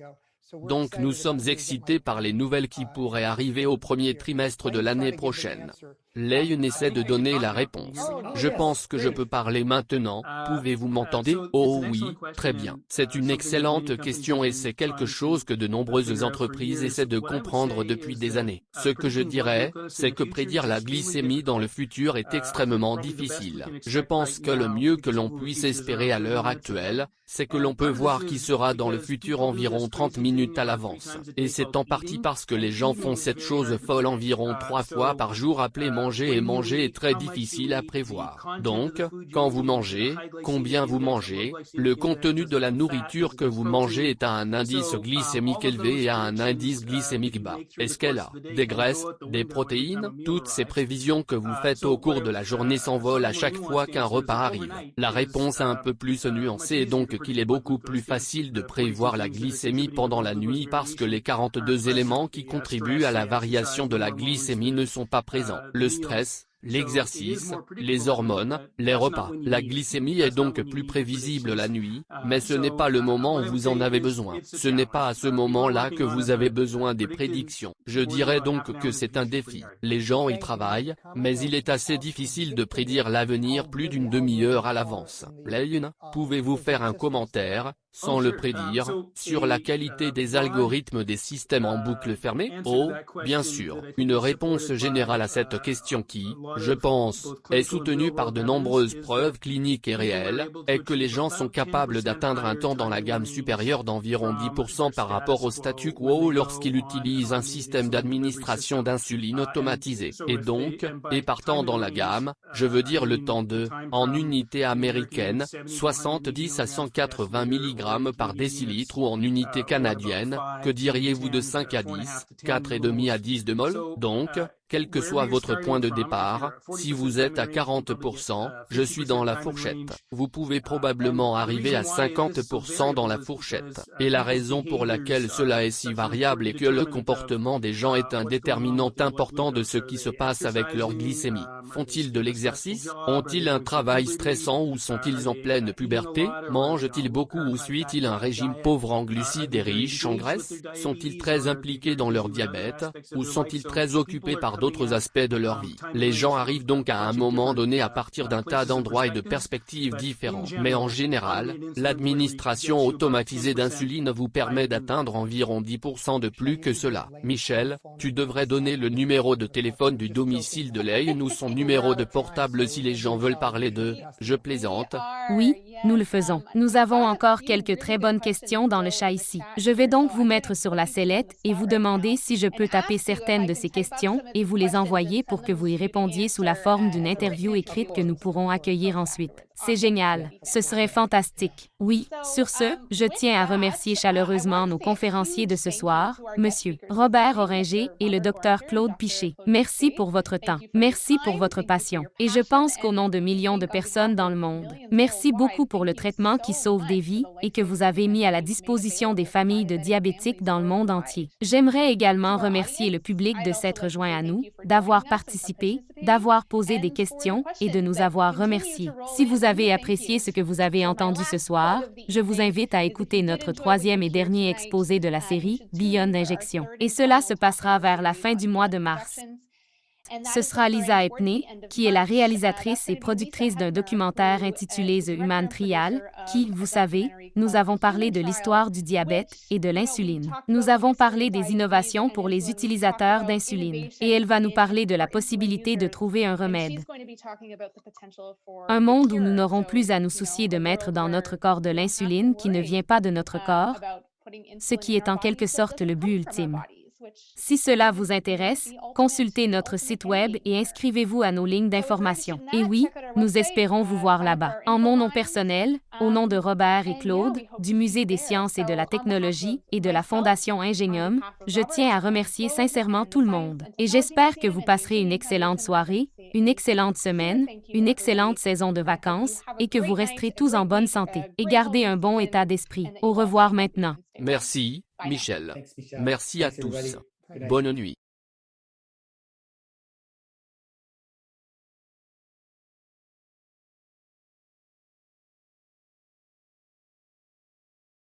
Donc nous sommes excités par les nouvelles qui pourraient arriver au premier trimestre de l'année prochaine. Leyen essaie de donner la réponse. Je pense que je peux parler maintenant, pouvez-vous m'entendre Oh oui, très bien. C'est une excellente question et c'est quelque chose que de nombreuses entreprises essaient de comprendre depuis des années. Ce que je dirais, c'est que prédire la glycémie dans le futur est extrêmement difficile. Je pense que le mieux que l'on puisse espérer à l'heure actuelle, c'est que l'on peut voir qui sera dans le futur environ 30 minutes à l'avance. Et c'est en partie parce que les gens font cette chose folle environ trois fois par jour appelée manger et manger est très difficile à prévoir. Donc, quand vous mangez, combien vous mangez, le contenu de la nourriture que vous mangez est à un indice glycémique élevé et à un indice glycémique bas. Est-ce qu'elle a des graisses, des protéines? Toutes ces prévisions que vous faites au cours de la journée s'envolent à chaque fois qu'un repas arrive. La réponse un peu plus nuancée est donc qu'il est beaucoup plus facile de prévoir la glycémie pendant la nuit parce que les 42 éléments qui contribuent à la variation de la glycémie ne sont pas présents. Stress, l'exercice, les hormones, les repas. La glycémie est donc plus prévisible la nuit, mais ce n'est pas le moment où vous en avez besoin. Ce n'est pas à ce moment-là que vous avez besoin des prédictions. Je dirais donc que c'est un défi. Les gens y travaillent, mais il est assez difficile de prédire l'avenir plus d'une demi-heure à l'avance. Lane, pouvez-vous faire un commentaire, sans le prédire, sur la qualité des algorithmes des systèmes en boucle fermée? Oh, bien sûr, une réponse générale à cette question qui, je pense, est soutenue par de nombreuses preuves cliniques et réelles, est que les gens sont capables d'atteindre un temps dans la gamme supérieure d'environ 10% par rapport au statu quo lorsqu'ils utilisent un système d'administration d'insuline automatisé. Et donc, et partant dans la gamme, je veux dire le temps de, en unité américaine, 70 à 180 mg par décilitre ou en unité canadienne, que diriez-vous de 5 à 10, 4,5 à 10 de mol Donc, quel que soit votre point de départ, si vous êtes à 40%, je suis dans la fourchette. Vous pouvez probablement arriver à 50% dans la fourchette. Et la raison pour laquelle cela est si variable est que le comportement des gens est un déterminant important de ce qui se passe avec leur glycémie. Font-ils de l'exercice? Ont-ils un travail stressant ou sont-ils en pleine puberté? Mangent-ils beaucoup ou suivent-ils un régime pauvre en glucides et riche en graisse Sont-ils très impliqués dans leur diabète Ou sont-ils très occupés par d'autres aspects de leur vie. Les gens arrivent donc à un moment donné à partir d'un tas d'endroits et de perspectives différents. Mais en général, l'administration automatisée d'insuline vous permet d'atteindre environ 10% de plus que cela. Michel, tu devrais donner le numéro de téléphone du domicile de Leigh ou son numéro de portable si les gens veulent parler de « je plaisante ». Oui, nous le faisons. Nous avons encore quelques très bonnes questions dans le chat ici. Je vais donc vous mettre sur la sellette et vous demander si je peux taper certaines de ces questions et vous les envoyer pour que vous y répondiez sous la forme d'une interview écrite que nous pourrons accueillir ensuite. C'est génial. Ce serait fantastique. Oui, sur ce, je tiens à remercier chaleureusement nos conférenciers de ce soir, Monsieur Robert Oringer et le Dr Claude Piché. Merci pour votre temps. Merci pour votre passion. Et je pense qu'au nom de millions de personnes dans le monde, merci beaucoup pour le traitement qui sauve des vies et que vous avez mis à la disposition des familles de diabétiques dans le monde entier. J'aimerais également remercier le public de s'être joint à nous, d'avoir participé, d'avoir posé des questions et de nous avoir remerciés. Vous avez apprécié ce que vous avez entendu ce soir, je vous invite à écouter notre troisième et dernier exposé de la série, Beyond Injection. Et cela se passera vers la fin du mois de mars. Ce sera Lisa Epney, qui est la réalisatrice et productrice d'un documentaire intitulé The Human Trial, qui, vous savez, nous avons parlé de l'histoire du diabète et de l'insuline. Nous avons parlé des innovations pour les utilisateurs d'insuline. Et elle va nous parler de la possibilité de trouver un remède. Un monde où nous n'aurons plus à nous soucier de mettre dans notre corps de l'insuline qui ne vient pas de notre corps, ce qui est en quelque sorte le but ultime. Si cela vous intéresse, consultez notre site Web et inscrivez-vous à nos lignes d'information. Et oui, nous espérons vous voir là-bas. En mon nom personnel, Au nom de Robert et Claude, du Musée des sciences et de la technologie et de la Fondation Ingenium, je tiens à remercier sincèrement tout le monde. Et j'espère que vous passerez une excellente soirée, une excellente semaine, une excellente saison de vacances et que vous resterez tous en bonne santé. et gardez un bon état d'esprit. Au revoir maintenant. Merci, Michel. Merci à tous. Bonne nuit.